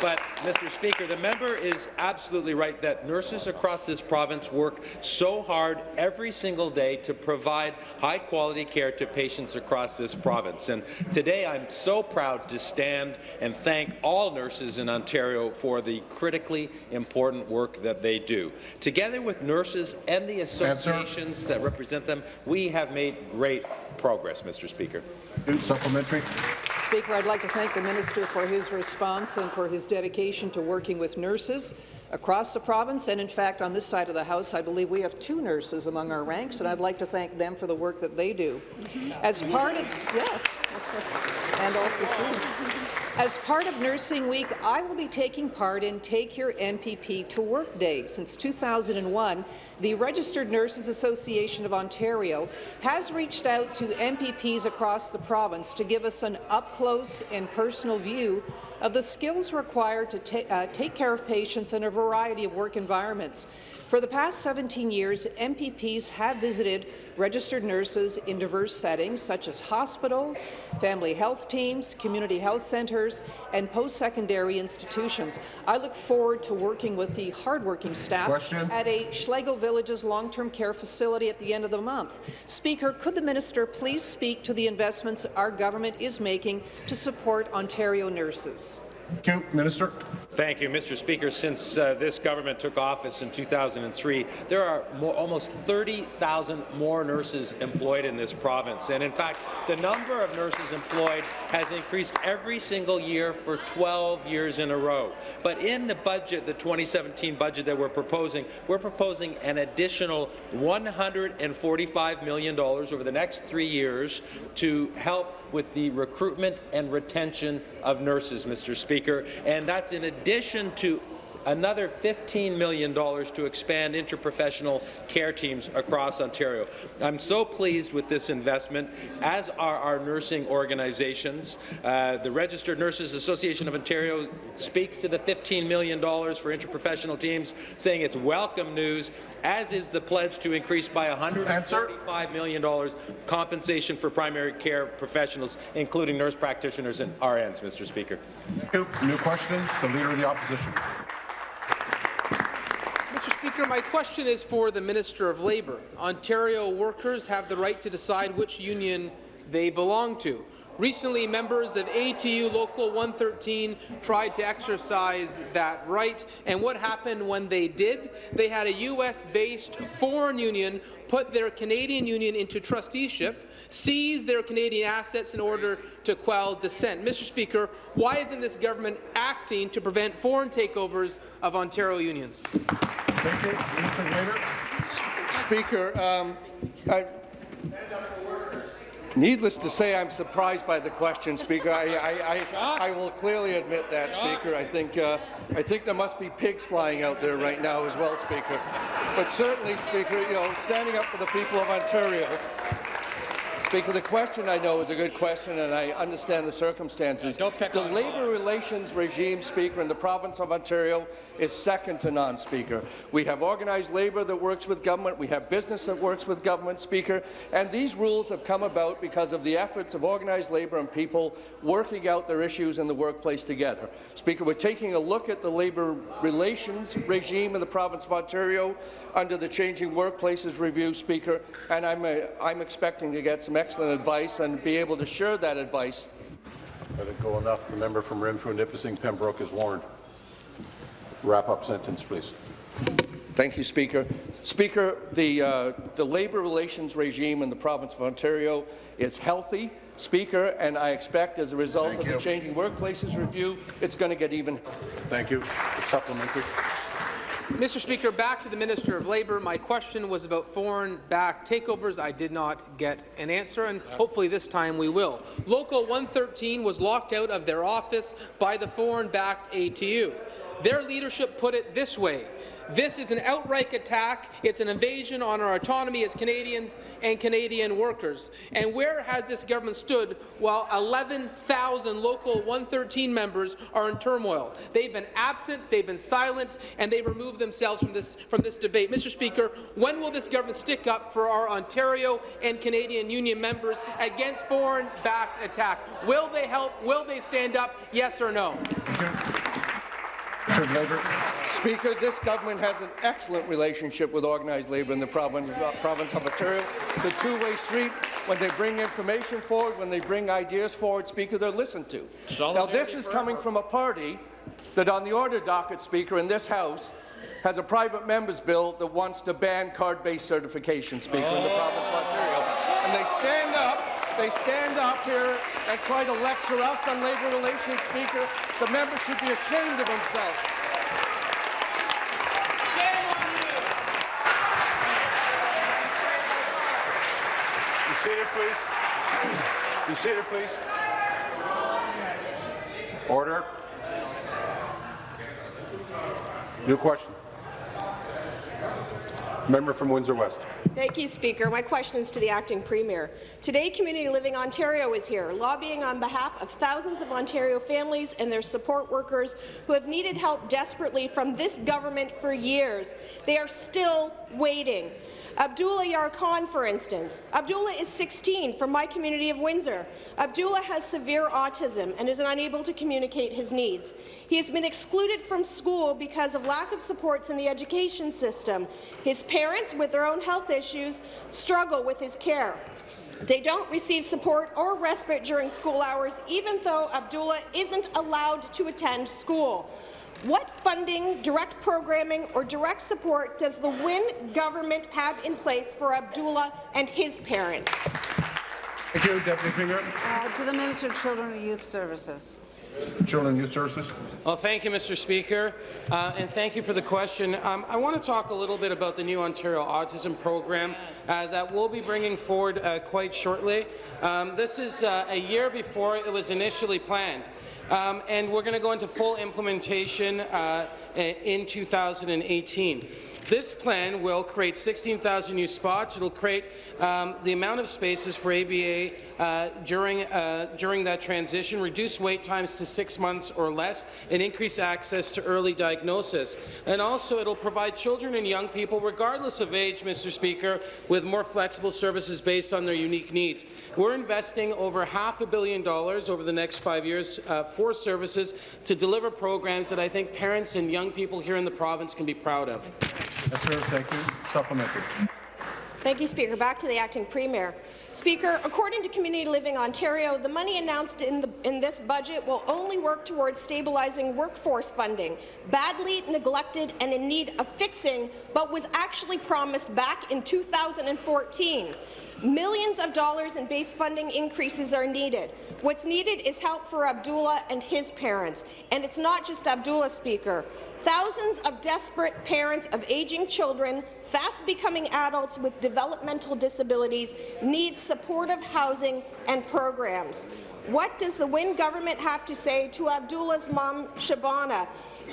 Speaker 15: But, Mr. Speaker, the member is absolutely right that nurses across this province work so hard every single day to provide high-quality care to patients across this province. And today I'm so proud to stand and thank all nurses in Ontario for the critically important work that they do. Together with nurses and the associations that represent them, we have made great progress, Mr. Speaker.
Speaker 1: Supplementary.
Speaker 14: Speaker, I'd like to thank the minister for his response and for his dedication to working with nurses across the province. And in fact, on this side of the House, I believe we have two nurses among our ranks, and I'd like to thank them for the work that they do. Mm-hmm. As part of, yeah, and also soon. As part of Nursing Week, I will be taking part in Take Your MPP to Work Day. Since 2001, the Registered Nurses Association of Ontario has reached out to MPPs across the province to give us an up-close and personal view of the skills required to uh, take care of patients in a variety of work environments. For the past 17 years, MPPs have visited registered nurses in diverse settings such as hospitals, family health teams, community health centres, and post-secondary institutions. I look forward to working with the hardworking staff
Speaker 1: Question.
Speaker 14: at a Schlegel Villages long-term care facility at the end of the month. Speaker, could the minister please speak to the investments our government is making to support Ontario nurses?
Speaker 1: Thank you. Minister.
Speaker 15: Thank you, Mr. Speaker. Since uh, this government took office in 2003, there are more, almost 30,000 more nurses employed in this province. And in fact, the number of nurses employed has increased every single year for 12 years in a row. But in the budget, the 2017 budget that we're proposing, we're proposing an additional $145 million over the next three years to help with the recruitment and retention of nurses, Mr. Speaker, and that's in addition to another $15 million to expand interprofessional care teams across Ontario. I'm so pleased with this investment, as are our nursing organizations. Uh, the Registered Nurses Association of Ontario speaks to the $15 million for interprofessional teams, saying it's welcome news, as is the pledge to increase by $145 million compensation for primary care professionals, including nurse practitioners and RNs, Mr. Speaker.
Speaker 1: New question. The Leader of the Opposition.
Speaker 2: Speaker, my question is for the Minister of Labour. Ontario workers have the right to decide which union they belong to. Recently, members of ATU Local 113 tried to exercise that right, and what happened when they did? They had a U.S.-based foreign union put their Canadian union into trusteeship, seize their Canadian assets in order to quell dissent. Mr. Speaker, why isn't this government acting to prevent foreign takeovers of Ontario unions?
Speaker 1: Thank you. Minister of
Speaker 16: Speaker, um, I, needless to say, I'm surprised by the question, Speaker. I, I, I, I will clearly admit that, Speaker. I think, uh, I think there must be pigs flying out there right now as well, Speaker. But certainly, Speaker, you know, standing up for the people of Ontario, Speaker, the question I know is a good question, and I understand the circumstances. the labour relations regime, Speaker, in the province of Ontario is second to none, Speaker. We have organized labour that works with government. We have business that works with government, Speaker. And these rules have come about because of the efforts of organized labour and people working out their issues in the workplace together. Speaker, we're taking a look at the labour relations regime in the province of Ontario under the Changing Workplaces Review, Speaker, and I'm, uh, I'm expecting to get some excellent advice and be able to share that advice.
Speaker 1: Let it go enough. The member from Renfrew, Nipissing, Pembroke is warned. Wrap up sentence, please.
Speaker 16: Thank you, Speaker. Speaker, the, uh, the labour relations regime in the province of Ontario is healthy, Speaker, and I expect as a result
Speaker 1: Thank
Speaker 16: of
Speaker 1: you.
Speaker 16: the Changing Workplaces Review, it's going to get even.
Speaker 1: Thank you. The supplementary.
Speaker 2: Mr. Speaker, back to the Minister of Labour. My question was about foreign-backed takeovers. I did not get an answer, and hopefully this time we will. Local 113 was locked out of their office by the foreign-backed ATU. Their leadership put it this way. This is an outright attack. It's an invasion on our autonomy as Canadians and Canadian workers. And where has this government stood while 11,000 local 113 members are in turmoil? They've been absent, they've been silent, and they've removed themselves from this, from this debate. Mr. Speaker, when will this government stick up for our Ontario and Canadian union members against foreign-backed attack? Will they help? Will they stand up? Yes or no?
Speaker 16: Speaker, this government has an excellent relationship with organized labour in the province, uh, province of Ontario. It's a two-way street. When they bring information forward, when they bring ideas forward, Speaker, they're listened to. Now, this is coming from a party that on the order docket, Speaker, in this House, has a private member's bill that wants to ban card-based certification, Speaker, in the province of Ontario. And they stand up they stand up here and try to lecture us on labour relations, Speaker. The member should be ashamed of himself.
Speaker 1: Be seated, please. Be seated, please. Order. New question. Member from Windsor West.
Speaker 17: Thank you, Speaker. My question is to the acting premier. Today, Community Living Ontario is here, lobbying on behalf of thousands of Ontario families and their support workers who have needed help desperately from this government for years. They are still waiting. Abdullah Yarkhan, for instance. Abdullah is 16 from my community of Windsor. Abdullah has severe autism and is unable to communicate his needs. He has been excluded from school because of lack of supports in the education system. His parents, with their own health issues, struggle with his care. They don't receive support or respite during school hours, even though Abdullah isn't allowed to attend school. What funding, direct programming or direct support does the Wynne government have in place for Abdullah and his parents?
Speaker 1: Thank you, Deputy Premier.
Speaker 18: Uh, to the Minister of Children and Youth Services.
Speaker 1: Children and Youth Services.
Speaker 2: Well, thank you, Mr. Speaker, uh, and thank you for the question. Um, I want to talk a little bit about the new Ontario Autism Program uh, that we'll be bringing forward uh, quite shortly. Um, this is uh, a year before it was initially planned. Um, and we're going to go into full implementation uh, in 2018. This plan will create 16,000 new spots. It will create um, the amount of spaces for ABA uh, during, uh, during that transition, reduce wait times to six months or less, and increase access to early diagnosis. And also, it will provide children and young people, regardless of age, Mr. Speaker, with more flexible services based on their unique needs. We're investing over half a billion dollars over the next five years uh, for services to deliver programs that I think parents and young people here in the province can be proud of.
Speaker 1: Thank you. Supplementary.
Speaker 17: Thank you, Speaker. Back to the acting premier. Speaker, according to Community Living Ontario, the money announced in, the, in, this budget will only work towards stabilizing workforce funding, badly neglected and in need of fixing, but was actually promised back in 2014. Millions of dollars in base funding increases are needed. What's needed is help for Abdullah and his parents. And it's not just Abdullah, Speaker. Thousands of desperate parents of aging children, fast becoming adults with developmental disabilities, need supportive housing and programs. What does the Wynne government have to say to Abdullah's mom, Shabana,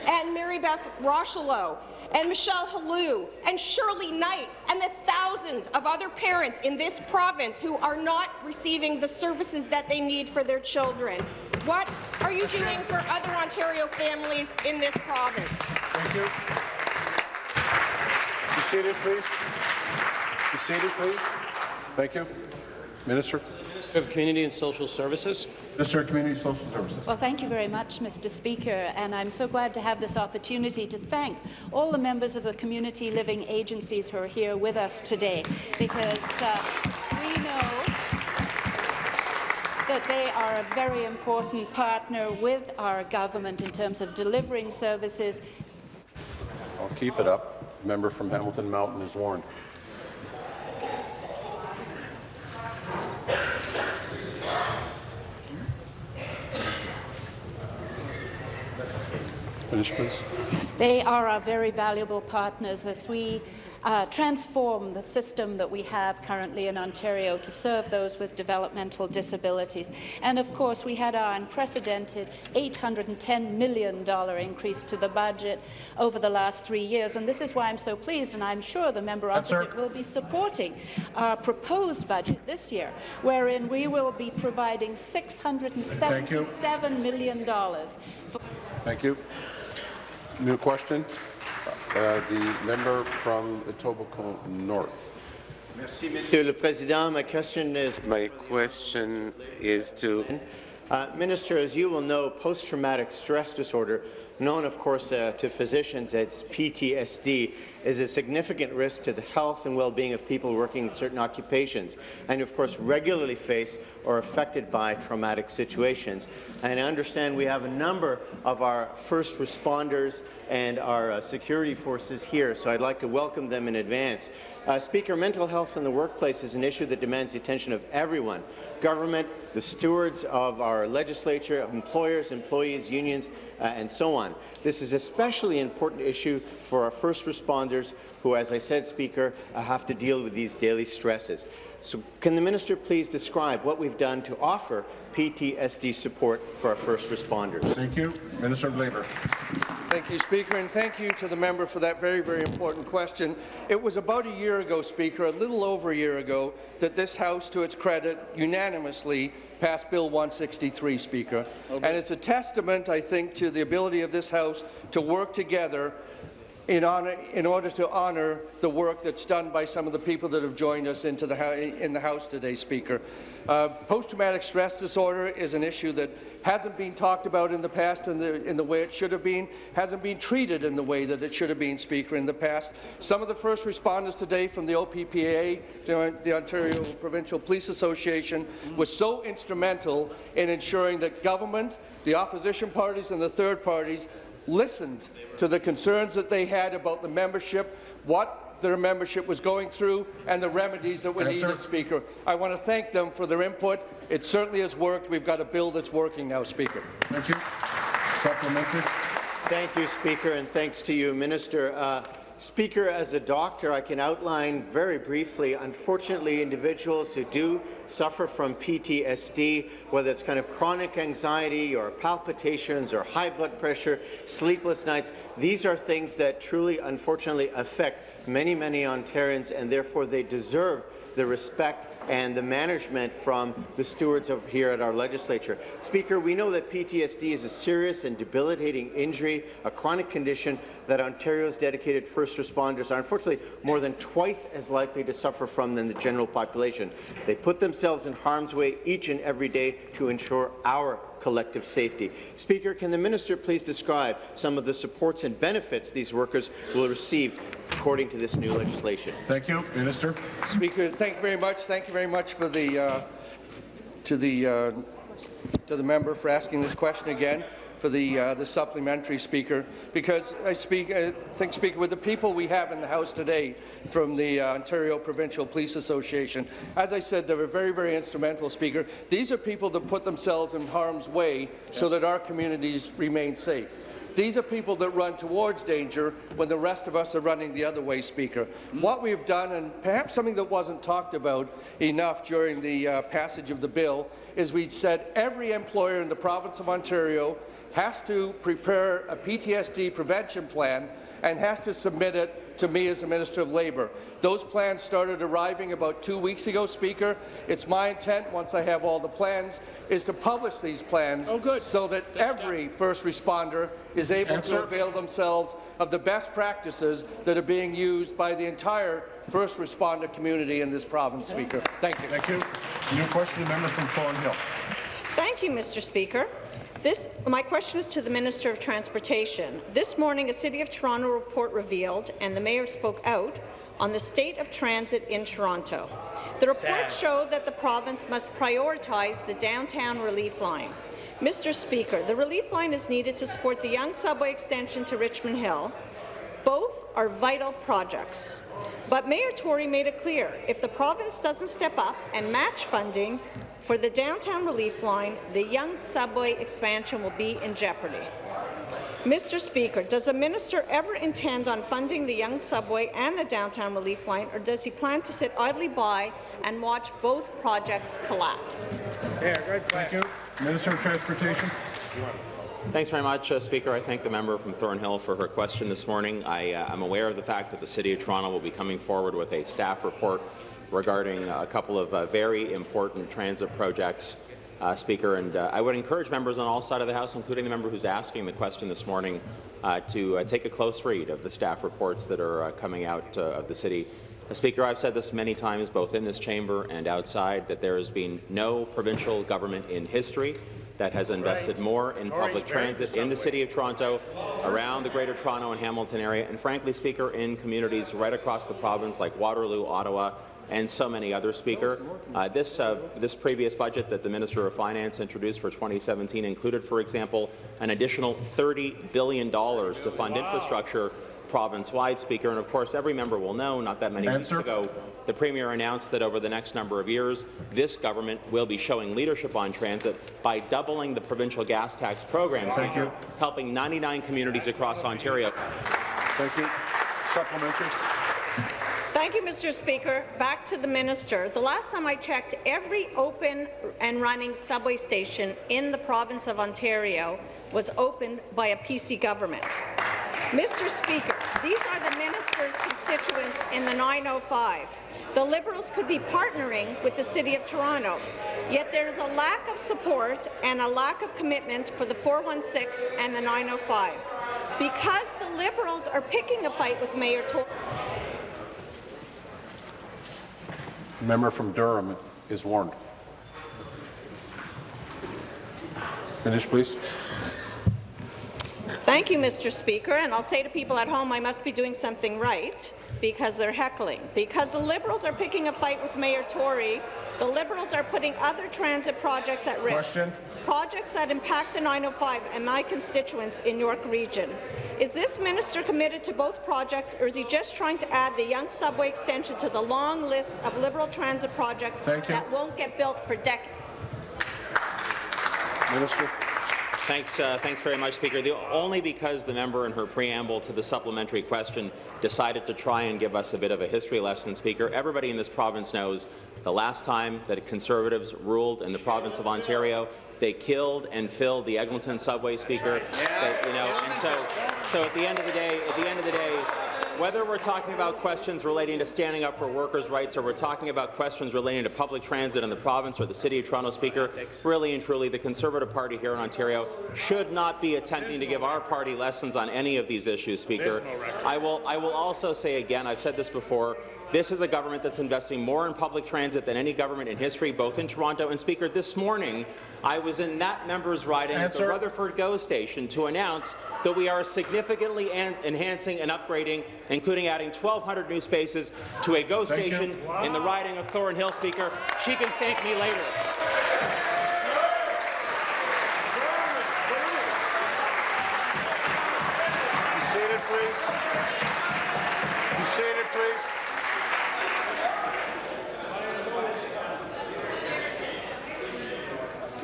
Speaker 17: and Mary Beth Rocheleau, and Michelle Halou, and Shirley Knight, and the thousands of other parents in this province who are not receiving the services that they need for their children. What are you doing for other Ontario families in this province?
Speaker 1: Thank you. Be seated, please. Be seated, please. Thank you. Minister.
Speaker 2: Of Community and Social Services.
Speaker 1: Minister of Community and Social Services.
Speaker 19: Well, thank you very much, Mr. Speaker, and I'm so glad to have this opportunity to thank all the members of the community living agencies who are here with us today, because uh, that they are a very important partner with our government in terms of delivering services.
Speaker 1: I'll keep it up. Member from Hamilton Mountain is warned.
Speaker 19: Finish, please. They are our very valuable partners as we uh, transform the system that we have currently in Ontario to serve those with developmental disabilities. And of course, we had our unprecedented $810 million increase to the budget over the last three years. And this is why I'm so pleased, and I'm sure the member opposite will be supporting our proposed budget this year, wherein we will be providing $677 million
Speaker 1: Thank you. New question. Uh, the member from Etobicoke North.
Speaker 20: Monsieur le Président. My question is my question is to uh, Minister. As you will know, post-traumatic stress disorder, known, of course, uh, to physicians as PTSD, is a significant risk to the health and well-being of people working in certain occupations, and of course regularly face or affected by traumatic situations. And I understand we have a number of our first responders and our uh, security forces here, so I'd like to welcome them in advance. Uh, Speaker, mental health in the workplace is an issue that demands the attention of everyone, government, the stewards of our legislature, employers, employees, unions, uh, and so on. This is especially an important issue for our first responders who, as I said, Speaker, uh, have to deal with these daily stresses. So can the minister please describe what we've done to offer PTSD support for our first responders?
Speaker 1: Thank you. Minister of Labour.
Speaker 16: Thank you, Speaker, and thank you to the member for that very, very important question. It was about a year ago, Speaker, a little over a year ago, that this House, to its credit, unanimously passed Bill 163, Speaker. Okay. And it's a testament, I think, to the ability of this House to work together in, honor, in, order to honour the work that's done by some of the people that have joined us into the in the House today, Speaker. Uh, Post-traumatic stress disorder is an issue that hasn't been talked about in the past in the, in the way it should have been, hasn't been treated in the way that it should have been, Speaker, in the past. Some of the first responders today from the OPPA, the Ontario Provincial Police Association, was so instrumental in ensuring that government, the opposition parties and the third parties listened to the concerns that they had about the membership, what their membership was going through, and the remedies that were yes, needed, sir. Speaker. I want to thank them for their input. It certainly has worked. We've got a bill that's working now, Speaker.
Speaker 1: Thank you. Supplementary.
Speaker 20: Thank you, Speaker, and thanks to you, Minister. Uh, Speaker, as a doctor, I can outline very briefly, unfortunately, individuals who do suffer from PTSD, whether it's kind of chronic anxiety or palpitations or high blood pressure, sleepless nights, these are things that truly, unfortunately, affect many, many Ontarians, and therefore they deserve the respect and the management from the stewards of here at our legislature. Speaker, we know that PTSD is a serious and debilitating injury, a chronic condition that Ontario's dedicated first responders are unfortunately more than twice as likely to suffer from than the general population. They put themselves in harm's way each and every day to ensure our collective safety. Speaker, can the minister please describe some of the supports and benefits these workers will receive according to this new legislation?
Speaker 1: Thank you, Minister.
Speaker 16: Speaker, thank you very much. Thank you very much for the uh, to the uh, to the member for asking this question again for the, uh, the supplementary speaker, because I speak, I think, Speaker, with the people we have in the House today from the uh, Ontario Provincial Police Association, as I said, they were very, very instrumental, Speaker. These are people that put themselves in harm's way so that our communities remain safe. These are people that run towards danger when the rest of us are running the other way, Speaker. Mm. What we've done, and perhaps something that wasn't talked about enough during the uh, passage of the bill, is we said every employer in the province of Ontario has to prepare a PTSD prevention plan and has to submit it to me as the Minister of Labour. Those plans started arriving about two weeks ago, Speaker. It's my intent, once I have all the plans, is to publish these plans oh, good. so that That's every done. first responder is able Answer. to avail themselves of the best practices that are being used by the entire first responder community in this province, Speaker. Thank you.
Speaker 1: Thank you. New question, the member from Thornhill.
Speaker 17: Thank you, Mr. Speaker. This, my question is to the Minister of Transportation. This morning, a City of Toronto report revealed, and the Mayor spoke out, on the state of transit in Toronto. The report Sad. showed that the province must prioritize the downtown relief line. Mr. Speaker, the relief line is needed to support the Yonge subway extension to Richmond Hill. Both are vital projects. But Mayor Tory made it clear, if the province doesn't step up and match funding, for the downtown relief line, the Yonge subway expansion will be in jeopardy.
Speaker 21: Mr. Speaker, does the minister ever intend on funding the Yonge Subway and the Downtown Relief Line, or does he plan to sit idly by and watch both projects collapse?
Speaker 22: Yeah, good. Thank you.
Speaker 1: Minister of Transportation.
Speaker 8: Thanks very much, uh, Speaker. I thank the member from Thornhill for her question this morning. I am uh, aware of the fact that the City of Toronto will be coming forward with a staff report regarding a couple of uh, very important transit projects uh, Speaker, and uh, I would encourage members on all sides of the House, including the member who's asking the question this morning, uh, to uh, take a close read of the staff reports that are uh, coming out uh, of the city. Speaker, I've said this many times, both in this chamber and outside, that there has been no provincial government in history that has invested more in public transit in the City of Toronto, around the Greater Toronto and Hamilton area, and frankly, Speaker, in communities right across the province like Waterloo, Ottawa, and so many other Speaker. Uh, this, uh, this previous budget that the Minister of Finance introduced for 2017 included, for example, an additional $30 billion to fund infrastructure province-wide, Speaker. And of course, every member will know, not that many
Speaker 1: Answer.
Speaker 8: weeks ago, the Premier announced that over the next number of years, this government will be showing leadership on transit by doubling the provincial gas tax program,
Speaker 1: Thank
Speaker 8: Speaker,
Speaker 1: you.
Speaker 8: helping 99 communities across Ontario.
Speaker 1: Thank you. Supplementary.
Speaker 21: Thank you, Mr. Speaker. Back to the minister. The last time I checked, every open and running subway station in the province of Ontario was opened by a PC government. Mr. Speaker, these are the minister's constituents in the 905. The Liberals could be partnering with the City of Toronto, yet there is a lack of support and a lack of commitment for the 416 and the 905. Because the Liberals are picking a fight with Mayor Tory.
Speaker 1: The member from Durham is warned. Finish, please.
Speaker 21: Thank you, Mr. Speaker, and I'll say to people at home I must be doing something right because they're heckling. Because the Liberals are picking a fight with Mayor Tory, the Liberals are putting other transit projects at risk.
Speaker 1: Question.
Speaker 21: Projects that impact the 905 and my constituents in York Region. Is this minister committed to both projects, or is he just trying to add the Yonge Subway extension to the long list of Liberal transit projects that won't get built for decades?
Speaker 1: Minister.
Speaker 8: Thanks, uh, thanks very much, Speaker. The, only because the member in her preamble to the supplementary question decided to try and give us a bit of a history lesson, Speaker. Everybody in this province knows the last time that Conservatives ruled in the province of Ontario, they killed and filled the Eglinton subway, Speaker. They- you know, and so, so at the end of the day, at the end of the day, whether we're talking about questions relating to standing up for workers' rights or we're talking about questions relating to public transit in the province or the City of Toronto, Speaker, really and truly, the Conservative Party here in Ontario should not be attempting to give our party lessons on any of these issues, Speaker. I will, I will also say again, I've said this before, this is a government that's investing more in public transit than any government in history, both in Toronto and Speaker. This morning, I was in that member's riding at the Rutherford GO station to announce that we are significantly en- enhancing and upgrading, including adding 1,200 new spaces to a GO
Speaker 1: Thank you.
Speaker 8: station in the riding of Thornhill, Speaker. She can thank me later.
Speaker 1: Be seated, please. Be seated, please.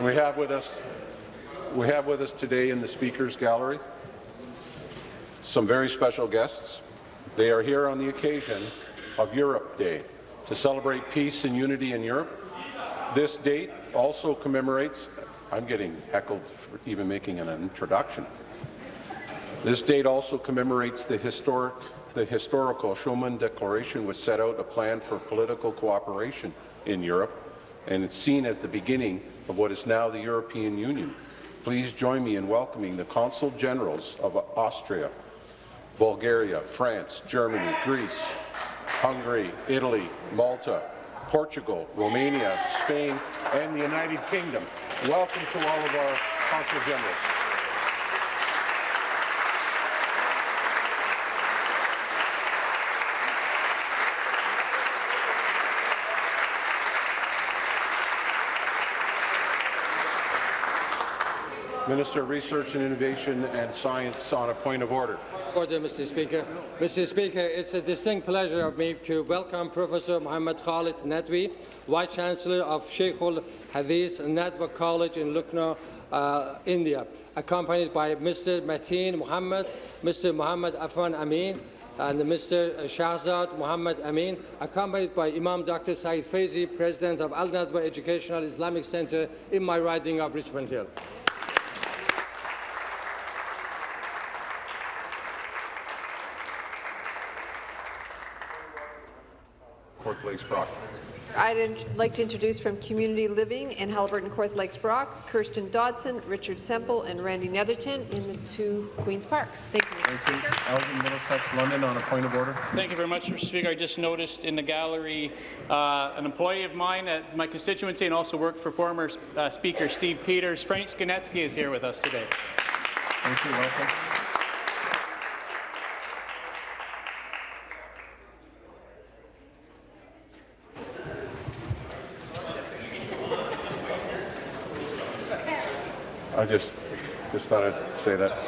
Speaker 1: We have with us, we have with us today in the Speaker's Gallery some very special guests. They are here on the occasion of Europe Day to celebrate peace and unity in Europe. This date also commemorates, I'm getting heckled for even making an introduction. This date also commemorates the historic, the historical Schuman Declaration, which set out a plan for political cooperation in Europe, and it's seen as the beginning of what is now the European Union. Please join me in welcoming the Consul Generals of Austria, Bulgaria, France, Germany, Greece, Hungary, Italy, Malta, Portugal, Romania, Spain, and the United Kingdom. Welcome to all of our Consul Generals. Minister of Research and Innovation and Science on a point of order.
Speaker 23: Order, Mr. Speaker. Mr. Speaker, it's a distinct pleasure of me to welcome Professor Mohammed Khalid Nadwi, Vice Chancellor of Sheikh Hadith Nadwa College in Lucknow,
Speaker 24: uh, India, accompanied by Mr. Mateen Mohammed, Mr. Muhammad Afan Amin, and Mr. Shahzad Muhammad Amin, accompanied by Imam Dr. Saeed Faizi, President of Al Nadwa Educational Islamic Center in my riding of Richmond Hill.
Speaker 1: North Lakes Brock.
Speaker 25: I'd like to introduce from Community Living in Haliburton, Kawartha Lakes Brock, Kirsten Dodson, Richard Semple, and Randy Netherton in the two Queen's Park. Thank you, Mr. Speaker.
Speaker 1: Elgin, Middlesex, London on a point of order.
Speaker 26: Thank you very much, Mr. Speaker. I just noticed in the gallery uh, an employee of mine at my constituency and also worked for former uh, Speaker Steve Peters. Frank Skanetsky is here with us today.
Speaker 1: Thank you. Welcome. I just, just thought I'd say that.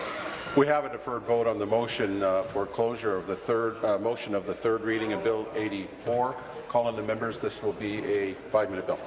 Speaker 1: We have a deferred vote on the motion uh, for closure of the third, uh, motion of the third reading of Bill 84. Calling the members, this will be a five-minute bill.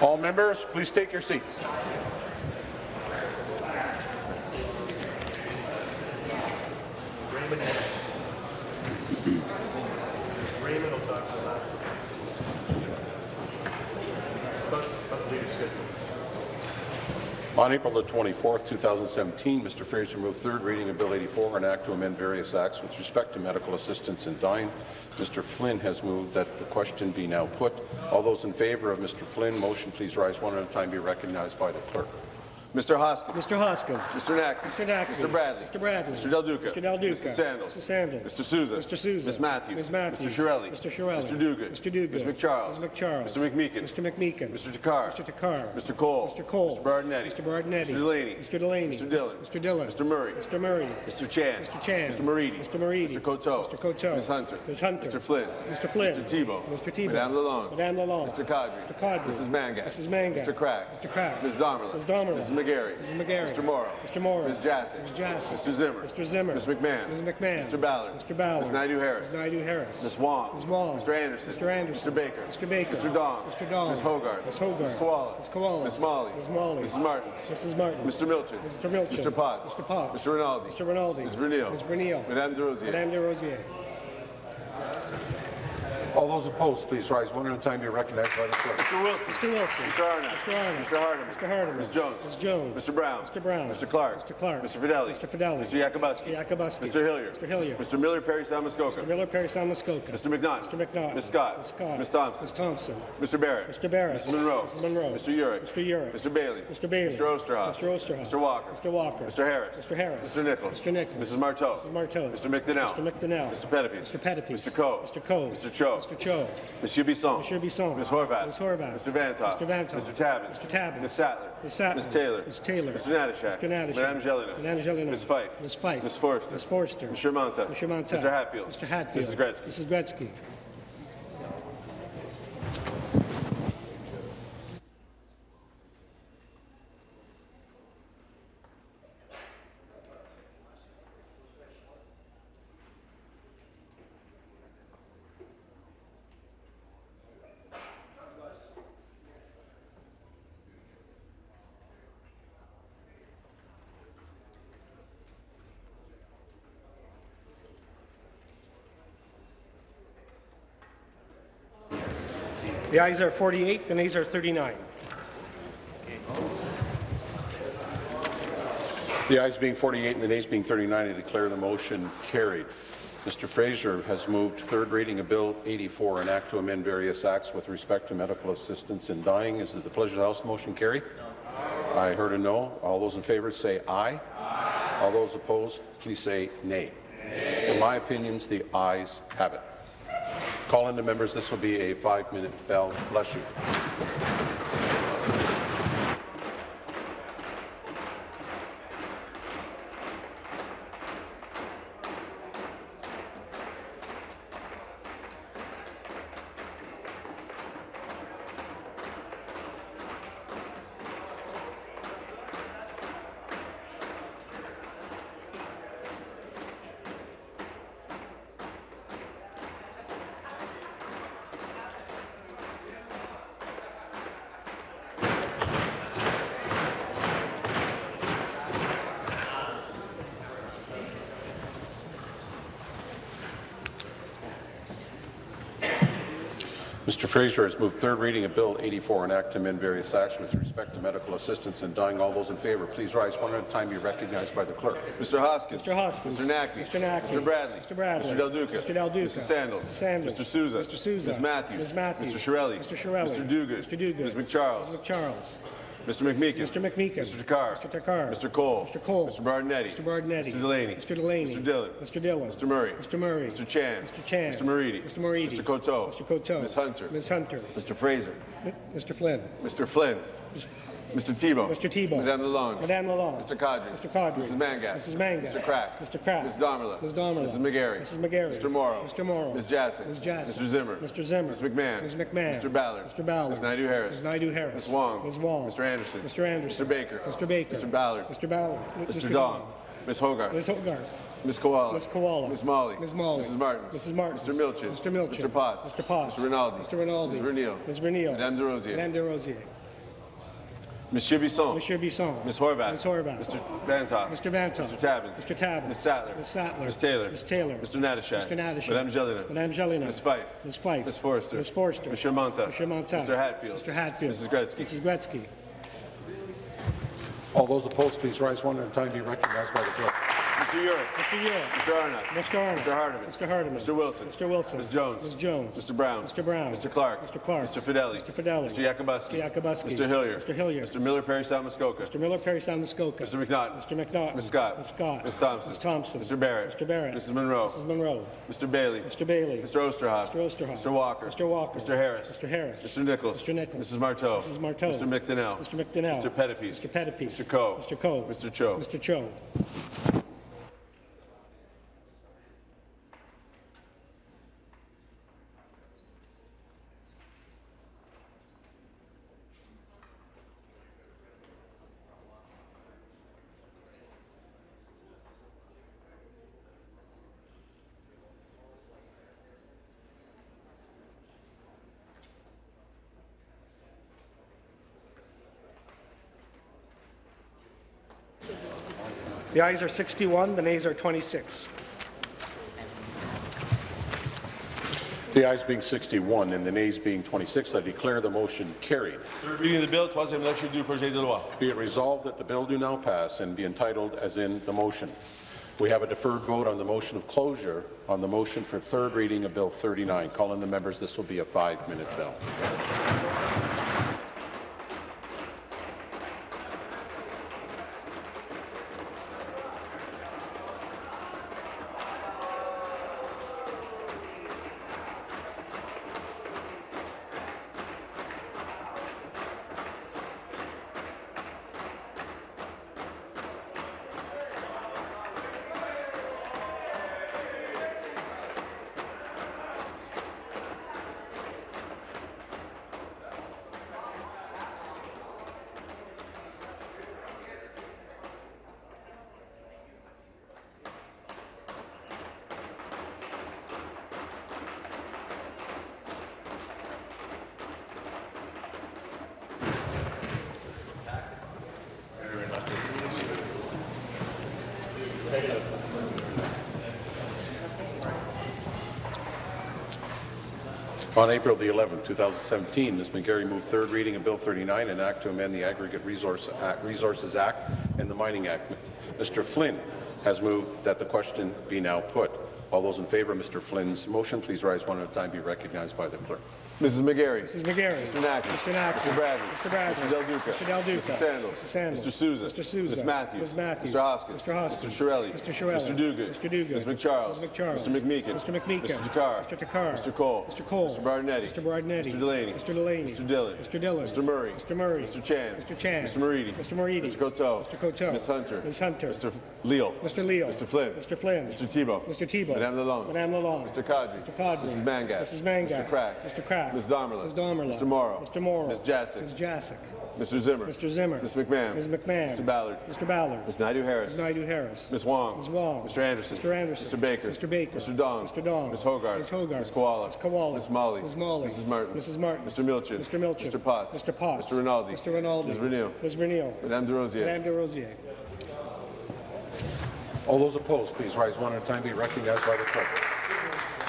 Speaker 1: All members, please take your seats.
Speaker 27: Raymond will talk to that. It's about, about the leadership.
Speaker 1: On April the 24th, 2017, Mr. Fraser moved third reading of Bill 84, an act to amend various acts with respect to medical assistance in dying. Mr. Flynn has moved that the question be now put. All those in favour of Mr. Flynn, motion please rise one at a time, be recognized by the clerk.
Speaker 28: Mr. Hoskins.
Speaker 29: Mr. Hoskins.
Speaker 28: Mr. Nack.
Speaker 29: Mr. Naqvi.
Speaker 28: Mr. Bradley.
Speaker 29: Mr. Bradley.
Speaker 28: Mr. Del Duca.
Speaker 29: Mr. Del Duca.
Speaker 28: Mr. Sandals.
Speaker 29: Mr. Sandals.
Speaker 28: Mr. Sousa.
Speaker 29: Mr. Sousa.
Speaker 28: Ms. Matthews.
Speaker 29: Ms. Matthews.
Speaker 28: Mr. Chiarelli.
Speaker 29: Mr. Chiarelli.
Speaker 28: Mr. Duguid.
Speaker 29: Mr. Duguid.
Speaker 28: Ms. MacCharles.
Speaker 29: Ms. MacCharles.
Speaker 28: Mr. McMeekin.
Speaker 29: Mr. McMeekin.
Speaker 28: Mr. Takhar.
Speaker 29: Mr. Takhar.
Speaker 28: Mr. Colle.
Speaker 29: Mr. Colle.
Speaker 28: Mr. Berardinetti.
Speaker 29: Mr. Berardinetti.
Speaker 28: Mr. Delaney.
Speaker 29: Mr. Delaney.
Speaker 28: Mr. Dhillon.
Speaker 29: Mr. Dhillon.
Speaker 28: Mr. Murray.
Speaker 29: Mr. Murray.
Speaker 28: Mr. Chan.
Speaker 29: Mr. Chan.
Speaker 28: Mr. Moridi.
Speaker 29: Mr. Moridi.
Speaker 28: Mr. Coteau.
Speaker 29: Mr. Coteau.
Speaker 28: Ms. Hunter.
Speaker 29: Ms. Hunter.
Speaker 28: Mr. Flynn.
Speaker 29: Mr. Flynn.
Speaker 28: Mr. Thibeault.
Speaker 29: Mr. Thibeault.
Speaker 28: Madame Lalonde.
Speaker 29: Madame Lalonde.
Speaker 28: Mr. Qaadri.
Speaker 29: Mr. Qaadri.
Speaker 28: Mrs. Mangat.
Speaker 29: Mrs. Mangat.
Speaker 28: Mr. Crack.
Speaker 29: Mr. Crack.
Speaker 28: Ms. Damerla.
Speaker 29: Ms. Damerla.
Speaker 28: Mrs. McGarry.
Speaker 29: Mrs. McGarry.
Speaker 28: Mr. Mauro.
Speaker 29: Mr. Mauro.
Speaker 28: Ms. Jaczek.
Speaker 29: Ms. Jaczek.
Speaker 28: Mr. Zimmer.
Speaker 29: Mr. Zimmer.
Speaker 28: Ms. McMahon.
Speaker 29: Ms. McMahon.
Speaker 28: Mr. Ballard.
Speaker 29: Mr. Ballard.
Speaker 28: Ms. Naidoo-Harris.
Speaker 29: Ms. Naidoo-Harris.
Speaker 28: Ms. Wong.
Speaker 29: Ms. Wong.
Speaker 28: Mr. Anderson.
Speaker 29: Mr. Anderson.
Speaker 28: Mr. Baker.
Speaker 29: Mr. Baker.
Speaker 28: Mr. Dong.
Speaker 29: Mr. Dong.
Speaker 28: Ms. Hoggarth.
Speaker 29: Ms. Hoggarth.
Speaker 28: Ms. Kiwala.
Speaker 29: Ms. Kiwala.
Speaker 28: Ms. Malhi.
Speaker 29: Ms. Malhi.
Speaker 28: Mrs. Martin.
Speaker 29: Mrs. Martin.
Speaker 28: Mr. Milczyn.
Speaker 29: Mr. Milczyn.
Speaker 28: Mr. Potts.
Speaker 29: Mr. Potts.
Speaker 28: Mr. Rinaldi.
Speaker 29: Mr. Rinaldi.
Speaker 28: Ms. Vernile.
Speaker 29: Ms. Vernile.
Speaker 28: Madame Des Rosiers.
Speaker 29: Madame Des Rosiers.
Speaker 1: All those opposed, please rise one at a time, be recognized by the clerk.
Speaker 28: Mr. Wilson.
Speaker 29: Mr. Wilson.
Speaker 28: Mr. Arnott.
Speaker 29: Mr. Arnott.
Speaker 28: Mr. Hardeman.
Speaker 29: Mr. Hardeman.
Speaker 28: Ms. Jones.
Speaker 29: Ms. Jones.
Speaker 28: Mr. Brown.
Speaker 29: Mr. Brown.
Speaker 28: Mr. Clark.
Speaker 29: Mr. Clark.
Speaker 28: Mr. Fedeli.
Speaker 29: Mr. Fedeli.
Speaker 28: Mr. Yakabuski.
Speaker 29: Mr. Yakabuski.
Speaker 28: Mr. Hillier.
Speaker 29: Mr. Hillier.
Speaker 28: Mr. Miller Parry Sound Muskoka.
Speaker 29: Mr. Miller Parry Sound Muskoka.
Speaker 28: Mr. McNaught.
Speaker 29: Mr. McNaught.
Speaker 28: Ms. Scott.
Speaker 29: Ms. Scott.
Speaker 28: Ms. Thompson.
Speaker 29: Ms. Thompson.
Speaker 28: Mr. Barrett.
Speaker 29: Mr. Barrett.
Speaker 28: Mrs. Munro.
Speaker 29: Mrs. Munro.
Speaker 28: Mr. Yurek.
Speaker 29: Mr. Yurek.
Speaker 28: Mr. Bailey.
Speaker 29: Mr. Bailey.
Speaker 28: Mr. Oosterhoff.
Speaker 29: Mr. Oosterhoff.
Speaker 28: Mr. Walker.
Speaker 29: Mr. Walker.
Speaker 28: Mr. Harris.
Speaker 29: Mr. Harris.
Speaker 28: Mr. Nicholls.
Speaker 29: Mr. Nicholls.
Speaker 28: Mrs. Martow.
Speaker 29: Mrs. Martow.
Speaker 28: Mr. McDonell.
Speaker 29: Mr. McDonell.
Speaker 28: Mr. Pettipe.
Speaker 29: Mr. Pettipe.
Speaker 28: Mr. Coe.
Speaker 29: Mr. Coe.
Speaker 28: Mr. Cho.
Speaker 29: Mr. Cho.
Speaker 28: Monsieur Bisson.
Speaker 29: Monsieur Bisson.
Speaker 28: Ms. Horwath.
Speaker 29: Ms. Horwath.
Speaker 28: Mr. Vanthof.
Speaker 29: Mr. Vanthof.
Speaker 28: Mr. Tabuns.
Speaker 29: Mr. Tabuns.
Speaker 28: Ms. Sattler.
Speaker 29: Ms. Sattler.
Speaker 28: Ms. Taylor.
Speaker 29: Ms. Taylor.
Speaker 28: Mr. Natyshak.
Speaker 29: Mr. Natyshak.
Speaker 28: Madame Gélinas.
Speaker 29: Madame Gélinas.
Speaker 28: Ms. Fife.
Speaker 29: Ms. Fife.
Speaker 28: Ms. Forster.
Speaker 29: Ms. Forster.
Speaker 28: Mr. Mantha.
Speaker 29: Mr. Mantha.
Speaker 28: Mr. Hatfield.
Speaker 29: Mr. Hatfield.
Speaker 28: Mrs. Gretzky.
Speaker 29: Mrs. Gretzky.
Speaker 30: The ayes are 48, the nays are 39.
Speaker 1: The ayes being 48 and the nays being 39, I declare the motion carried. Mr. Fraser has moved third reading of Bill 84, an act to amend various acts with respect to medical assistance in dying. Is it the pleasure of the House the motion carry? I heard a no. All those in favour say aye. All those opposed, please say nay. In my opinions, the ayes have it. Call in the members. This will be a five-minute bell. Bless you. Mr. Fraser has moved third reading of Bill 84, an act to amend various acts with respect to medical assistance in dying. All those in favour, please rise one at a time. Be recognized by the clerk.
Speaker 28: Mr. Hoskins.
Speaker 30: Mr. Hoskins.
Speaker 28: Mr. Naqvi.
Speaker 30: Mr. Naqvi.
Speaker 28: Mr. Bradley.
Speaker 30: Mr. Bradley.
Speaker 28: Mr. Del Duca.
Speaker 30: Mr. Del Duca.
Speaker 28: Mrs. Sandals.
Speaker 30: Mrs. Sandals.
Speaker 28: Mr. Sousa.
Speaker 30: Mr. Sousa.
Speaker 28: Ms. Matthews.
Speaker 30: Ms. Matthews.
Speaker 28: Mr. Chiarelli.
Speaker 30: Mr. Chiarelli.
Speaker 28: Mr. Duguid.
Speaker 30: Mr. Duguid.
Speaker 28: Ms. MacCharles.
Speaker 30: Ms. MacCharles.
Speaker 28: Mr. McMeekin.
Speaker 30: Mr. McMeekin.
Speaker 28: Mr. Takhar.
Speaker 30: Mr. Takhar.
Speaker 28: Mr. Colle.
Speaker 30: Mr. Colle.
Speaker 28: Mr. Berardinetti.
Speaker 30: Mr. Berardinetti.
Speaker 28: Mr. Delaney.
Speaker 30: Mr. Delaney.
Speaker 28: Mr. Dhillon.
Speaker 30: Mr. Dhillon.
Speaker 28: Mr. Murray.
Speaker 30: Mr. Murray.
Speaker 28: Mr. Chan.
Speaker 30: Mr. Chan.
Speaker 28: Mr. Moridi.
Speaker 30: Mr. Moridi.
Speaker 28: Mr. Coteau.
Speaker 30: Mr. Coteau.
Speaker 28: Ms. Hunter.
Speaker 30: Ms. Hunter.
Speaker 28: Mr. Fraser.
Speaker 30: Mr. Flynn.
Speaker 28: Mr. Flynn. Mr. Thibeault.
Speaker 30: Mr. Thibeault.
Speaker 28: Madame Lalonde.
Speaker 30: Madame Lalonde.
Speaker 28: Mr. Qaadri.
Speaker 30: Mr. Qaadri.
Speaker 28: Mrs. Mangat.
Speaker 30: Mrs. Mangat.
Speaker 28: Mr. Crack.
Speaker 30: Mr. Crack.
Speaker 28: Ms. Damerla.
Speaker 30: Ms. Damerla.
Speaker 28: Mrs. McGarry.
Speaker 30: Mrs. McGarry.
Speaker 28: Mr. Mauro.
Speaker 30: Mr. Mauro.
Speaker 28: Ms. Jaczek.
Speaker 30: Ms. Jaczek.
Speaker 28: Mr. Zimmer.
Speaker 30: Mr. Zimmer.
Speaker 28: Ms. McMahon.
Speaker 30: Ms. McMahon.
Speaker 28: Mr. Ballard.
Speaker 30: Mr. Ballard.
Speaker 28: Ms. Naidoo-Harris.
Speaker 30: Ms. Naidoo-Harris.
Speaker 28: Ms. Wong.
Speaker 30: Ms. Wong.
Speaker 28: Mr. Anderson.
Speaker 30: Mr. Anderson.
Speaker 28: Mr. Baker.
Speaker 30: Mr. Baker.
Speaker 28: Mr. Ballard.
Speaker 30: Mr. Ballard.
Speaker 28: Mr. Dong. Ms. Hoggarth.
Speaker 30: Ms. Hoggarth.
Speaker 28: Ms. Kiwala.
Speaker 30: Ms. Kiwala.
Speaker 28: Ms. Malhi.
Speaker 30: Ms. Malhi.
Speaker 28: Mrs. Martin.
Speaker 30: Mrs. Martin.
Speaker 28: Mr. Milczyn.
Speaker 30: Mr. Milczyn.
Speaker 28: Mr. Potts.
Speaker 30: Mr. Potts.
Speaker 28: Mr. Rinaldi.
Speaker 30: Mr. Rinaldi.
Speaker 28: Ms. Vernile.
Speaker 30: Ms. Vernile.
Speaker 28: Madame Des Rosiers.
Speaker 30: Madame Des Rosiers.
Speaker 28: Monsieur Bisson.
Speaker 29: Monsieur Bisson.
Speaker 28: Ms. Horwath.
Speaker 29: Ms. Horwath.
Speaker 28: Mr. Vanthof.
Speaker 29: Mr. Vanthof.
Speaker 28: Mr. Tabuns.
Speaker 29: Mr. Tabuns.
Speaker 28: Ms. Sattler.
Speaker 29: Ms. Sattler.
Speaker 28: Ms. Taylor.
Speaker 29: Ms. Taylor.
Speaker 28: Mr. Natyshak.
Speaker 29: Mr. Natyshak.
Speaker 28: Madame Gélinas.
Speaker 29: Madame Gélinas.
Speaker 28: Ms. Fife.
Speaker 29: Ms. Fife.
Speaker 28: Ms. Forster.
Speaker 29: Ms. Forster.
Speaker 28: Mr. Mantha.
Speaker 29: Mr. Mantha.
Speaker 28: Mr. Hatfield.
Speaker 29: Mr. Hatfield.
Speaker 28: Mrs. Gretzky.
Speaker 29: Mrs. Gretzky.
Speaker 1: All those opposed, please rise one at a time. To be recognized by the clerk.
Speaker 28: Mr. Yurek.
Speaker 29: Mr. Yurek.
Speaker 28: Mr. Arnott.
Speaker 29: Mr. Arnott.
Speaker 28: Mr. Hardeman.
Speaker 29: Mr. Hardeman.
Speaker 28: Mr. Wilson.
Speaker 29: Mr. Wilson.
Speaker 28: Ms. Jones.
Speaker 29: Ms. Jones.
Speaker 28: Mr. Brown.
Speaker 29: Mr. Brown.
Speaker 28: Mr. Clark.
Speaker 29: Mr. Clark.
Speaker 28: Mr. Fedeli.
Speaker 29: Mr. Fedeli.
Speaker 28: Mr. Yakabuski.
Speaker 29: Mr. Yakabuski.
Speaker 28: Mr. Hillier.
Speaker 29: Mr. Hillier.
Speaker 28: Mr. Miller Parry Sound Muskoka.
Speaker 29: Mr. Miller, Parry Sound, Muskoka.
Speaker 28: Mr. McNaughton.
Speaker 29: Mr. McNaughton.
Speaker 28: Ms. Scott.
Speaker 29: Ms. Scott.
Speaker 28: Ms. Thompson.
Speaker 29: Ms. Thompson.
Speaker 28: Mr. Barrett.
Speaker 29: Mr. Barrett.
Speaker 28: Mrs. Munro.
Speaker 29: Mrs. Munro.
Speaker 28: Mr. Bailey.
Speaker 29: Mr. Bailey.
Speaker 28: Mr. Oosterhoff.
Speaker 29: Mr. Oosterhoff.
Speaker 28: Mr. Walker.
Speaker 29: Mr. Walker.
Speaker 28: Mr. Harris.
Speaker 29: Mr. Harris.
Speaker 28: Mr. Nicholls.
Speaker 29: Mr. Nicholls.
Speaker 28: Mrs. Martow.
Speaker 29: Mrs. Martow.
Speaker 28: Mr. McDonell.
Speaker 29: Mr. McDonell.
Speaker 28: Mr. Pettapiece.
Speaker 29: Mr. Pettapiece.
Speaker 28: Mr. Coe.
Speaker 29: Mr. Coe.
Speaker 28: Mr. Cho.
Speaker 29: Mr. Cho. The ayes are 61, the nays are 26.
Speaker 1: The ayes being 61 and the nays being 26, I declare the motion carried.
Speaker 28: Third reading of the bill, troisième lecture du projet de loi.
Speaker 1: Be it resolved that the bill do now pass and be entitled as in the motion. We have a deferred vote on the motion of closure on the motion for third reading of Bill 39. Call in the members. This will be a five-minute bill. On April the 11th, 2017, Ms. McGarry moved third reading of Bill 39, an act to amend the Aggregate Resource Act, Resources Act and the Mining Act. Mr. Flynn has moved that the question be now put. All those in favour of Mr. Flynn's motion, please rise one at a time. Be recognized by the clerk.
Speaker 28: Mrs. McGarry.
Speaker 29: Mrs. McGarry.
Speaker 28: Mr. Naqvi.
Speaker 29: Mr. Naqvi.
Speaker 28: Mr. Bradley.
Speaker 29: Mr. Bradley.
Speaker 28: Mr. Del Duca.
Speaker 29: Mr. Del Duca.
Speaker 28: Mrs. Sandals.
Speaker 29: Mrs. Sandals.
Speaker 28: Mr. Sousa.
Speaker 29: Mr. Sousa.
Speaker 28: Ms. Matthews.
Speaker 29: Ms. Matthews.
Speaker 28: Mr. Hoskins.
Speaker 29: Mr. Hoskins.
Speaker 28: Mr. Chiarelli.
Speaker 29: Mr. Chiarelli.
Speaker 28: Mr. Duguid.
Speaker 29: Mr. Duguid.
Speaker 28: Ms. MacCharles.
Speaker 29: Ms. MacCharles.
Speaker 28: Mr. McMeekin.
Speaker 29: Mr. McMeekin.
Speaker 28: Mr. Takhar.
Speaker 29: Mr. Takhar.
Speaker 28: Mr. Colle.
Speaker 29: Mr. Colle.
Speaker 28: Mr. Berardinetti.
Speaker 29: Mr. Berardinetti.
Speaker 28: Mr. Delaney.
Speaker 29: Mr. Delaney.
Speaker 28: Mr. Dhillon.
Speaker 29: Mr. Dhillon.
Speaker 28: Mr. Murray.
Speaker 29: Mr. Murray.
Speaker 28: Mr. Chan.
Speaker 29: Mr. Chan.
Speaker 28: Mr. Moridi.
Speaker 29: Mr. Moridi.
Speaker 28: Mr. Coteau.
Speaker 29: Mr. Coteau.
Speaker 28: Ms. Hunter.
Speaker 29: Ms. Hunter.
Speaker 28: Mr. Leal.
Speaker 29: Mr. Leal.
Speaker 28: Mr. Flynn.
Speaker 29: Mr. Flynn.
Speaker 28: Mr. Thibeault.
Speaker 29: Mr. Thibeault.
Speaker 28: Madame Lalonde.
Speaker 29: Madame Lalonde.
Speaker 28: Mr. Qaadri.
Speaker 29: Mr. Qaadri.
Speaker 28: Mrs. Mangat. Mr. Crack.
Speaker 29: Mr. Crack.
Speaker 28: Ms. Damerla.
Speaker 29: Ms. Damerla.
Speaker 28: Mr. Mauro.
Speaker 29: Mr. Mauro.
Speaker 28: Ms. Jaczek.
Speaker 29: Ms. Jaczek.
Speaker 28: Mr. Zimmer.
Speaker 29: Mr. Zimmer.
Speaker 28: Ms. McMahon.
Speaker 29: Ms. McMahon.
Speaker 28: Mr. Ballard.
Speaker 29: Mr. Ballard.
Speaker 28: Ms. Naidoo-Harris.
Speaker 29: Ms. Naidoo-Harris.
Speaker 28: Ms. Wong.
Speaker 29: Ms. Wong.
Speaker 28: Mr. Anderson.
Speaker 29: Mr. Anderson.
Speaker 28: Mr. Baker.
Speaker 29: Mr. Baker.
Speaker 28: Mr. Dong.
Speaker 29: Mr. Dong.
Speaker 28: Ms. Hoggarth.
Speaker 29: Ms. Hoggarth.
Speaker 28: Ms. Kiwala.
Speaker 29: Ms. Kiwala.
Speaker 28: Ms. Malhi.
Speaker 29: Ms. Malhi.
Speaker 28: Mrs. Martin.
Speaker 29: Mrs. Martin.
Speaker 28: Mr. Milczyn.
Speaker 29: Mr. Milczyn.
Speaker 28: Mr. Potts.
Speaker 29: Mr. Potts.
Speaker 28: Mr. Rinaldi.
Speaker 29: Mr. Rinaldi.
Speaker 28: Ms. Renew.
Speaker 29: Ms. Renew.
Speaker 28: Madame Des Rosiers.
Speaker 29: Madame Des Rosiers.
Speaker 1: All those opposed, please rise one at a time. Be recognized by the clerk.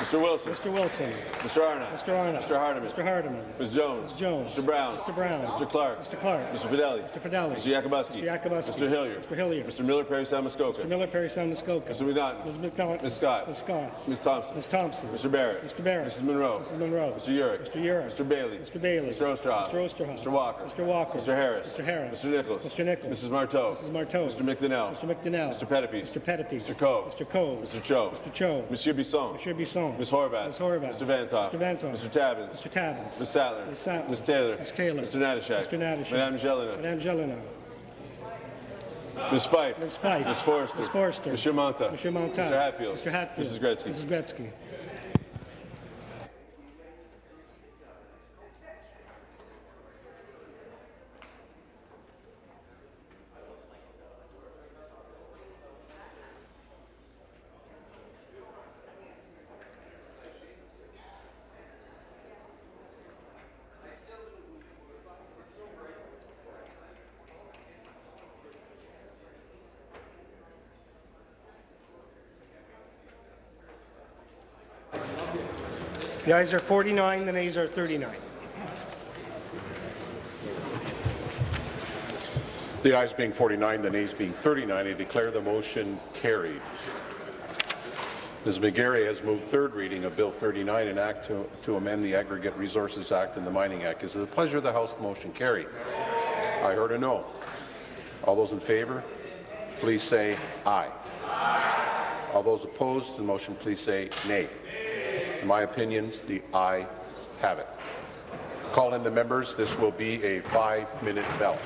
Speaker 28: Mr. Wilson.
Speaker 29: Mr. Wilson.
Speaker 28: Mr. Arnott.
Speaker 29: Mr. Arnott.
Speaker 28: Mr. Hardeman.
Speaker 29: Mr. Hardeman.
Speaker 28: Ms. Jones.
Speaker 29: Ms. Jones.
Speaker 28: Mr. Brown.
Speaker 29: Mr. Brown.
Speaker 28: Mr. Clark.
Speaker 29: Mr. Clark.
Speaker 28: Mr. Fedeli.
Speaker 29: Mr. Fedeli.
Speaker 28: Mr. Yakabuski.
Speaker 29: Mr. Yakabuski.
Speaker 28: Mr. Hillier.
Speaker 29: Mr. Hillier.
Speaker 28: Mr. Miller Parry Sound Muskoka.
Speaker 29: Mr. Miller, Parry Sound, Muskoka.
Speaker 28: Mr. McNaughton.
Speaker 29: Ms. McNaughton.
Speaker 28: Ms. Scott.
Speaker 29: Ms. Scott.
Speaker 28: Ms. Thompson.
Speaker 29: Ms. Thompson.
Speaker 28: Mr. Barrett.
Speaker 29: Mr. Barrett.
Speaker 28: Mrs. Munro.
Speaker 29: Mrs. Munro.
Speaker 28: Mr. Yurek.
Speaker 29: Mr. Yurek.
Speaker 28: Mr. Bailey.
Speaker 29: Mr. Bailey.
Speaker 28: Mr. Oosterhoff.
Speaker 29: Mr. Oosterhoff.
Speaker 28: Mr. Walker.
Speaker 29: Mr. Walker.
Speaker 28: Mr. Harris.
Speaker 29: Mr. Harris.
Speaker 28: Mr. Nicholls.
Speaker 29: Mr. Nicholls.
Speaker 28: Mrs. Martow.
Speaker 29: Mrs. Martow.
Speaker 28: Mr. McDonell.
Speaker 29: Mr. McDonell.
Speaker 28: Mr. Pettapiece.
Speaker 29: Mr. Pettapiece.
Speaker 28: Mr. Coe.
Speaker 29: Mr. Coe.
Speaker 28: Mr. Cho.
Speaker 29: Mr. Cho.
Speaker 28: Monsieur Bisson.
Speaker 29: Monsieur Bisson.
Speaker 28: Ms. Horwath.
Speaker 29: Ms. Horwath.
Speaker 28: Mr. Vanthof.
Speaker 29: Mr. Vanthof.
Speaker 28: Mr. Tabuns.
Speaker 29: Mr. Tabuns.
Speaker 28: Ms. Sattler.
Speaker 29: Ms. Sattler.
Speaker 28: Ms. Taylor.
Speaker 29: Ms. Taylor.
Speaker 28: Mr. Natyshak.
Speaker 29: Mr. Natyshak.
Speaker 28: Madame Gélinas.
Speaker 29: Madame Gélinas.
Speaker 28: Ms. Fife.
Speaker 29: Ms. Fife.
Speaker 28: Ms. Forster.
Speaker 29: Ms. Forster.
Speaker 28: Monsieur Mantha.
Speaker 29: Monsieur Mantha.
Speaker 28: Mr. Hatfield.
Speaker 29: Mr. Hatfield.
Speaker 28: Mrs. Gretzky.
Speaker 29: Mrs. Gretzky. The ayes are 49, the nays are 39.
Speaker 1: The ayes being 49, the nays being 39, I declare the motion carried. Ms. McGarry has moved third reading of Bill 39, an act to, to amend the Aggregate Resources Act and the Mining Act. Is it the pleasure of the House the motion carried? I heard a no. All those in favour, please say aye. All those opposed to the motion, please say nay. In my opinions, the I have it. Call in the members. This will be a five-minute bell.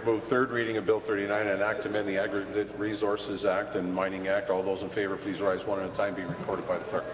Speaker 1: Has moved third reading of Bill 39, an act to amend the Aggregate Resources Act and Mining Act. All those in favour, please rise one at a time. Be recorded by the clerk.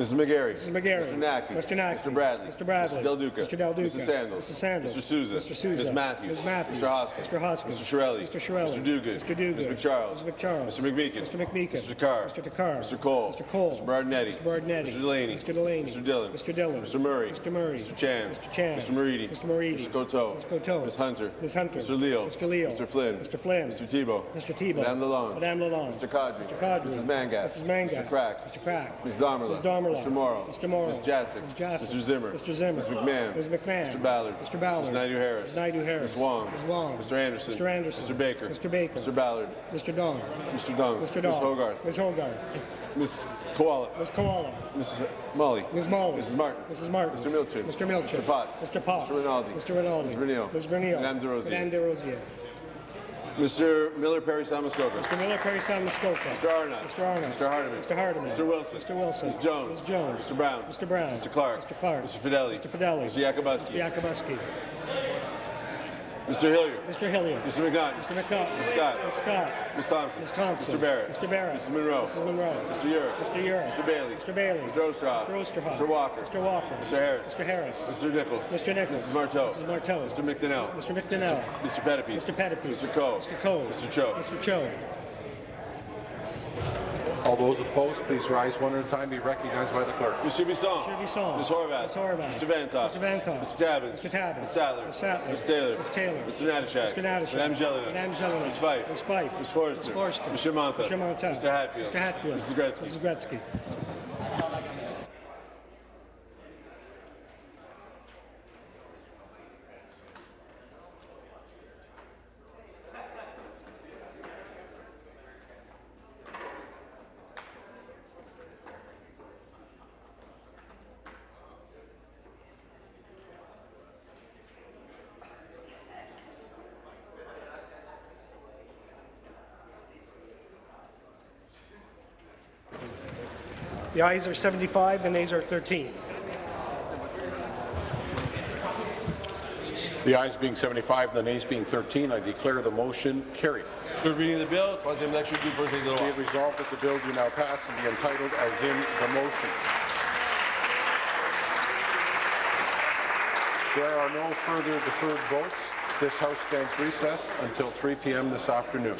Speaker 28: Mrs. McGarry.
Speaker 29: Mrs. McGarry.
Speaker 28: Mr. Naqvi.
Speaker 29: Mr. Naqvi.
Speaker 28: Mr. Bradley.
Speaker 29: Mr. Bradley.
Speaker 28: Mr. Del Duca.
Speaker 29: Mr. Del Duca.
Speaker 28: Mrs. Sandals.
Speaker 29: Mrs. Sandals.
Speaker 28: Mr. Sousa.
Speaker 29: Mr. Sousa.
Speaker 28: Ms. Matthews.
Speaker 29: Ms. Matthews.
Speaker 28: Mr. Hoskins.
Speaker 29: Mr. Hoskins.
Speaker 28: Mr. Chiarelli.
Speaker 29: Mr. Chiarelli.
Speaker 28: Mr. Duguid.
Speaker 29: Mr. Duguid.
Speaker 28: Ms. MacCharles.
Speaker 29: Mr. MacCharles.
Speaker 28: Mr. McMeekin.
Speaker 29: Mr. McMeekin.
Speaker 28: Mr. Takhar.
Speaker 29: Mr. Takhar.
Speaker 28: Mr. Colle.
Speaker 29: Mr. Colle.
Speaker 28: Mr. Berardinetti.
Speaker 29: Mr. Berardinetti.
Speaker 28: Mr. Delaney.
Speaker 29: Mr. Delaney.
Speaker 28: Mr. Dhillon.
Speaker 29: Mr. Dhillon.
Speaker 28: Mr. Murray.
Speaker 29: Mr. Murray.
Speaker 28: Mr. Chan.
Speaker 29: Mr. Chan.
Speaker 28: Mr. Moridi.
Speaker 29: Mr. Moridi.
Speaker 28: Mr. Coteau.
Speaker 29: Mr. Coteau.
Speaker 28: Ms. Hunter.
Speaker 29: Ms. Hunter.
Speaker 28: Mr. Leal.
Speaker 29: Mr. Leal.
Speaker 28: Mr. Flynn.
Speaker 29: Mr. Flynn.
Speaker 28: Mr. Thibeault.
Speaker 29: Mr. Thibeault.
Speaker 28: Madame Lalonde.
Speaker 29: Madame Lalonde.
Speaker 28: Mr. Qaadri.
Speaker 29: Mr. Qaadri.
Speaker 28: Mrs. Mangat.
Speaker 29: Mrs. Mangat.
Speaker 28: Mr. Crack.
Speaker 29: Mr. Crack.
Speaker 28: Ms.
Speaker 29: Ms. Damerla.
Speaker 28: Mr. Mauro.
Speaker 29: Mr. Mauro.
Speaker 28: Ms. Jaczek.
Speaker 29: Ms. Jaczek.
Speaker 28: Mr. Zimmer.
Speaker 29: Mr. Zimmer.
Speaker 28: Ms. McMahon.
Speaker 29: Ms. McMahon.
Speaker 28: Mr. Ballard.
Speaker 29: Mr. Ballard.
Speaker 28: Ms. Naidoo-Harris.
Speaker 29: Ms. Naidoo-Harris.
Speaker 28: Ms. Wong.
Speaker 29: Ms. Wong.
Speaker 28: Mr. Anderson.
Speaker 29: Mr. Anderson.
Speaker 28: Mr. Baker.
Speaker 29: Mr. Baker.
Speaker 28: Mr. Ballard.
Speaker 29: Mr. Dong.
Speaker 28: Mr. Dung.
Speaker 29: Mr. Dong.
Speaker 28: Ms. Hoggarth.
Speaker 29: Ms. Hoggarth.
Speaker 28: Ms. Kiwala.
Speaker 29: Ms. Kiwala.
Speaker 28: Ms. Malhi.
Speaker 29: Ms. Malhi.
Speaker 28: Mrs. Martin.
Speaker 29: Mrs. Martin.
Speaker 28: Mr. Milczyn.
Speaker 29: Mr. Milczyn.
Speaker 28: Mr. Potts.
Speaker 29: Mr. Potts.
Speaker 28: Mr. Rinaldi.
Speaker 29: Mr. Rinaldi.
Speaker 28: Ms. Vernile.
Speaker 29: Ms. Vernile.
Speaker 28: Madame Des Rosiers.
Speaker 29: Madame Des Rosiers.
Speaker 28: Mr. Miller Perry Samuskoka.
Speaker 29: Mr. Miller, Perry San Muskoka.
Speaker 28: Mr. Arnott.
Speaker 29: Mr. Arnott.
Speaker 28: Mr. Hardeman.
Speaker 29: Mr. Hardeman.
Speaker 28: Mr. Wilson.
Speaker 29: Mr. Wilson.
Speaker 28: Ms. Jones.
Speaker 29: Ms. Jones.
Speaker 28: Mr. Brown.
Speaker 29: Mr. Brown.
Speaker 28: Mr. Clark.
Speaker 29: Mr. Clark.
Speaker 28: Mr. Fedeli.
Speaker 29: Mr. Fedeli.
Speaker 28: Mr. Yakabuski.
Speaker 29: Mr. Yakabuski.
Speaker 28: Mr. Hillier.
Speaker 29: Mr. Hillier.
Speaker 28: Mr. McNaughton.
Speaker 29: Mr. McNaughton.
Speaker 28: Ms. Scott.
Speaker 29: Ms. Scott.
Speaker 28: Ms. Thompson.
Speaker 29: Ms. Thompson.
Speaker 28: Mr. Barrett.
Speaker 29: Mr. Barrett.
Speaker 28: Mrs. Munro.
Speaker 29: Mrs. Munro.
Speaker 28: Mr. Yurek.
Speaker 29: Mr. Yurek.
Speaker 28: Mr. Bailey.
Speaker 29: Mr. Bailey.
Speaker 28: Mr. Oosterhoff.
Speaker 29: Mr. Oosterhoff.
Speaker 28: Mr. Walker.
Speaker 29: Mr. Walker.
Speaker 28: Mr. Harris.
Speaker 29: Mr. Harris.
Speaker 28: Mr. Nicholls.
Speaker 29: Mr. Nicholls.
Speaker 28: Mrs. Martow.
Speaker 29: Mrs. Martow.
Speaker 28: Mr. McDonell.
Speaker 29: Mr. McDonell.
Speaker 28: Mr. Pettapiece.
Speaker 29: Mr. Pettapiece.
Speaker 28: Mr. Coe.
Speaker 29: Mr. Coe.
Speaker 28: Mr. Cho.
Speaker 29: Mr. Cho.
Speaker 1: All those opposed, please rise one at a time. Be recognized by the clerk.
Speaker 28: Mr. Bisson.
Speaker 29: Mr. Bisson.
Speaker 28: Ms. Horwath.
Speaker 29: Ms. Horwath.
Speaker 28: Mr. Vanthof.
Speaker 29: Mr. Vanthof.
Speaker 28: Mr. Tabuns.
Speaker 29: Mr. Tabuns.
Speaker 28: Mr. Sattler.
Speaker 29: Ms. Sattler.
Speaker 28: Ms. Taylor.
Speaker 29: Mr. Taylor.
Speaker 28: Mr. Natyshak.
Speaker 29: Mr. Natyshak.
Speaker 28: Madame Gélinas.
Speaker 29: Madame Gélinas.
Speaker 28: Ms. Fife.
Speaker 29: Ms. Fife.
Speaker 28: Ms. Forster.
Speaker 29: Ms. Forster.
Speaker 28: Mr. Mantha.
Speaker 29: Mr. Mantha.
Speaker 28: Mr. Hatfield.
Speaker 29: Mr. Hatfield.
Speaker 28: Mrs. Gretzky.
Speaker 29: Mrs. Gretzky. The ayes are 75, the nays are 13.
Speaker 1: The ayes being 75, the nays being 13, I declare the motion carried.
Speaker 28: Third reading of the bill. Troisième lecture du projet de
Speaker 1: Be it resolved that the bill do now pass and be entitled as in the motion. There are no further deferred votes. This House stands recessed until 3 p.m. this afternoon.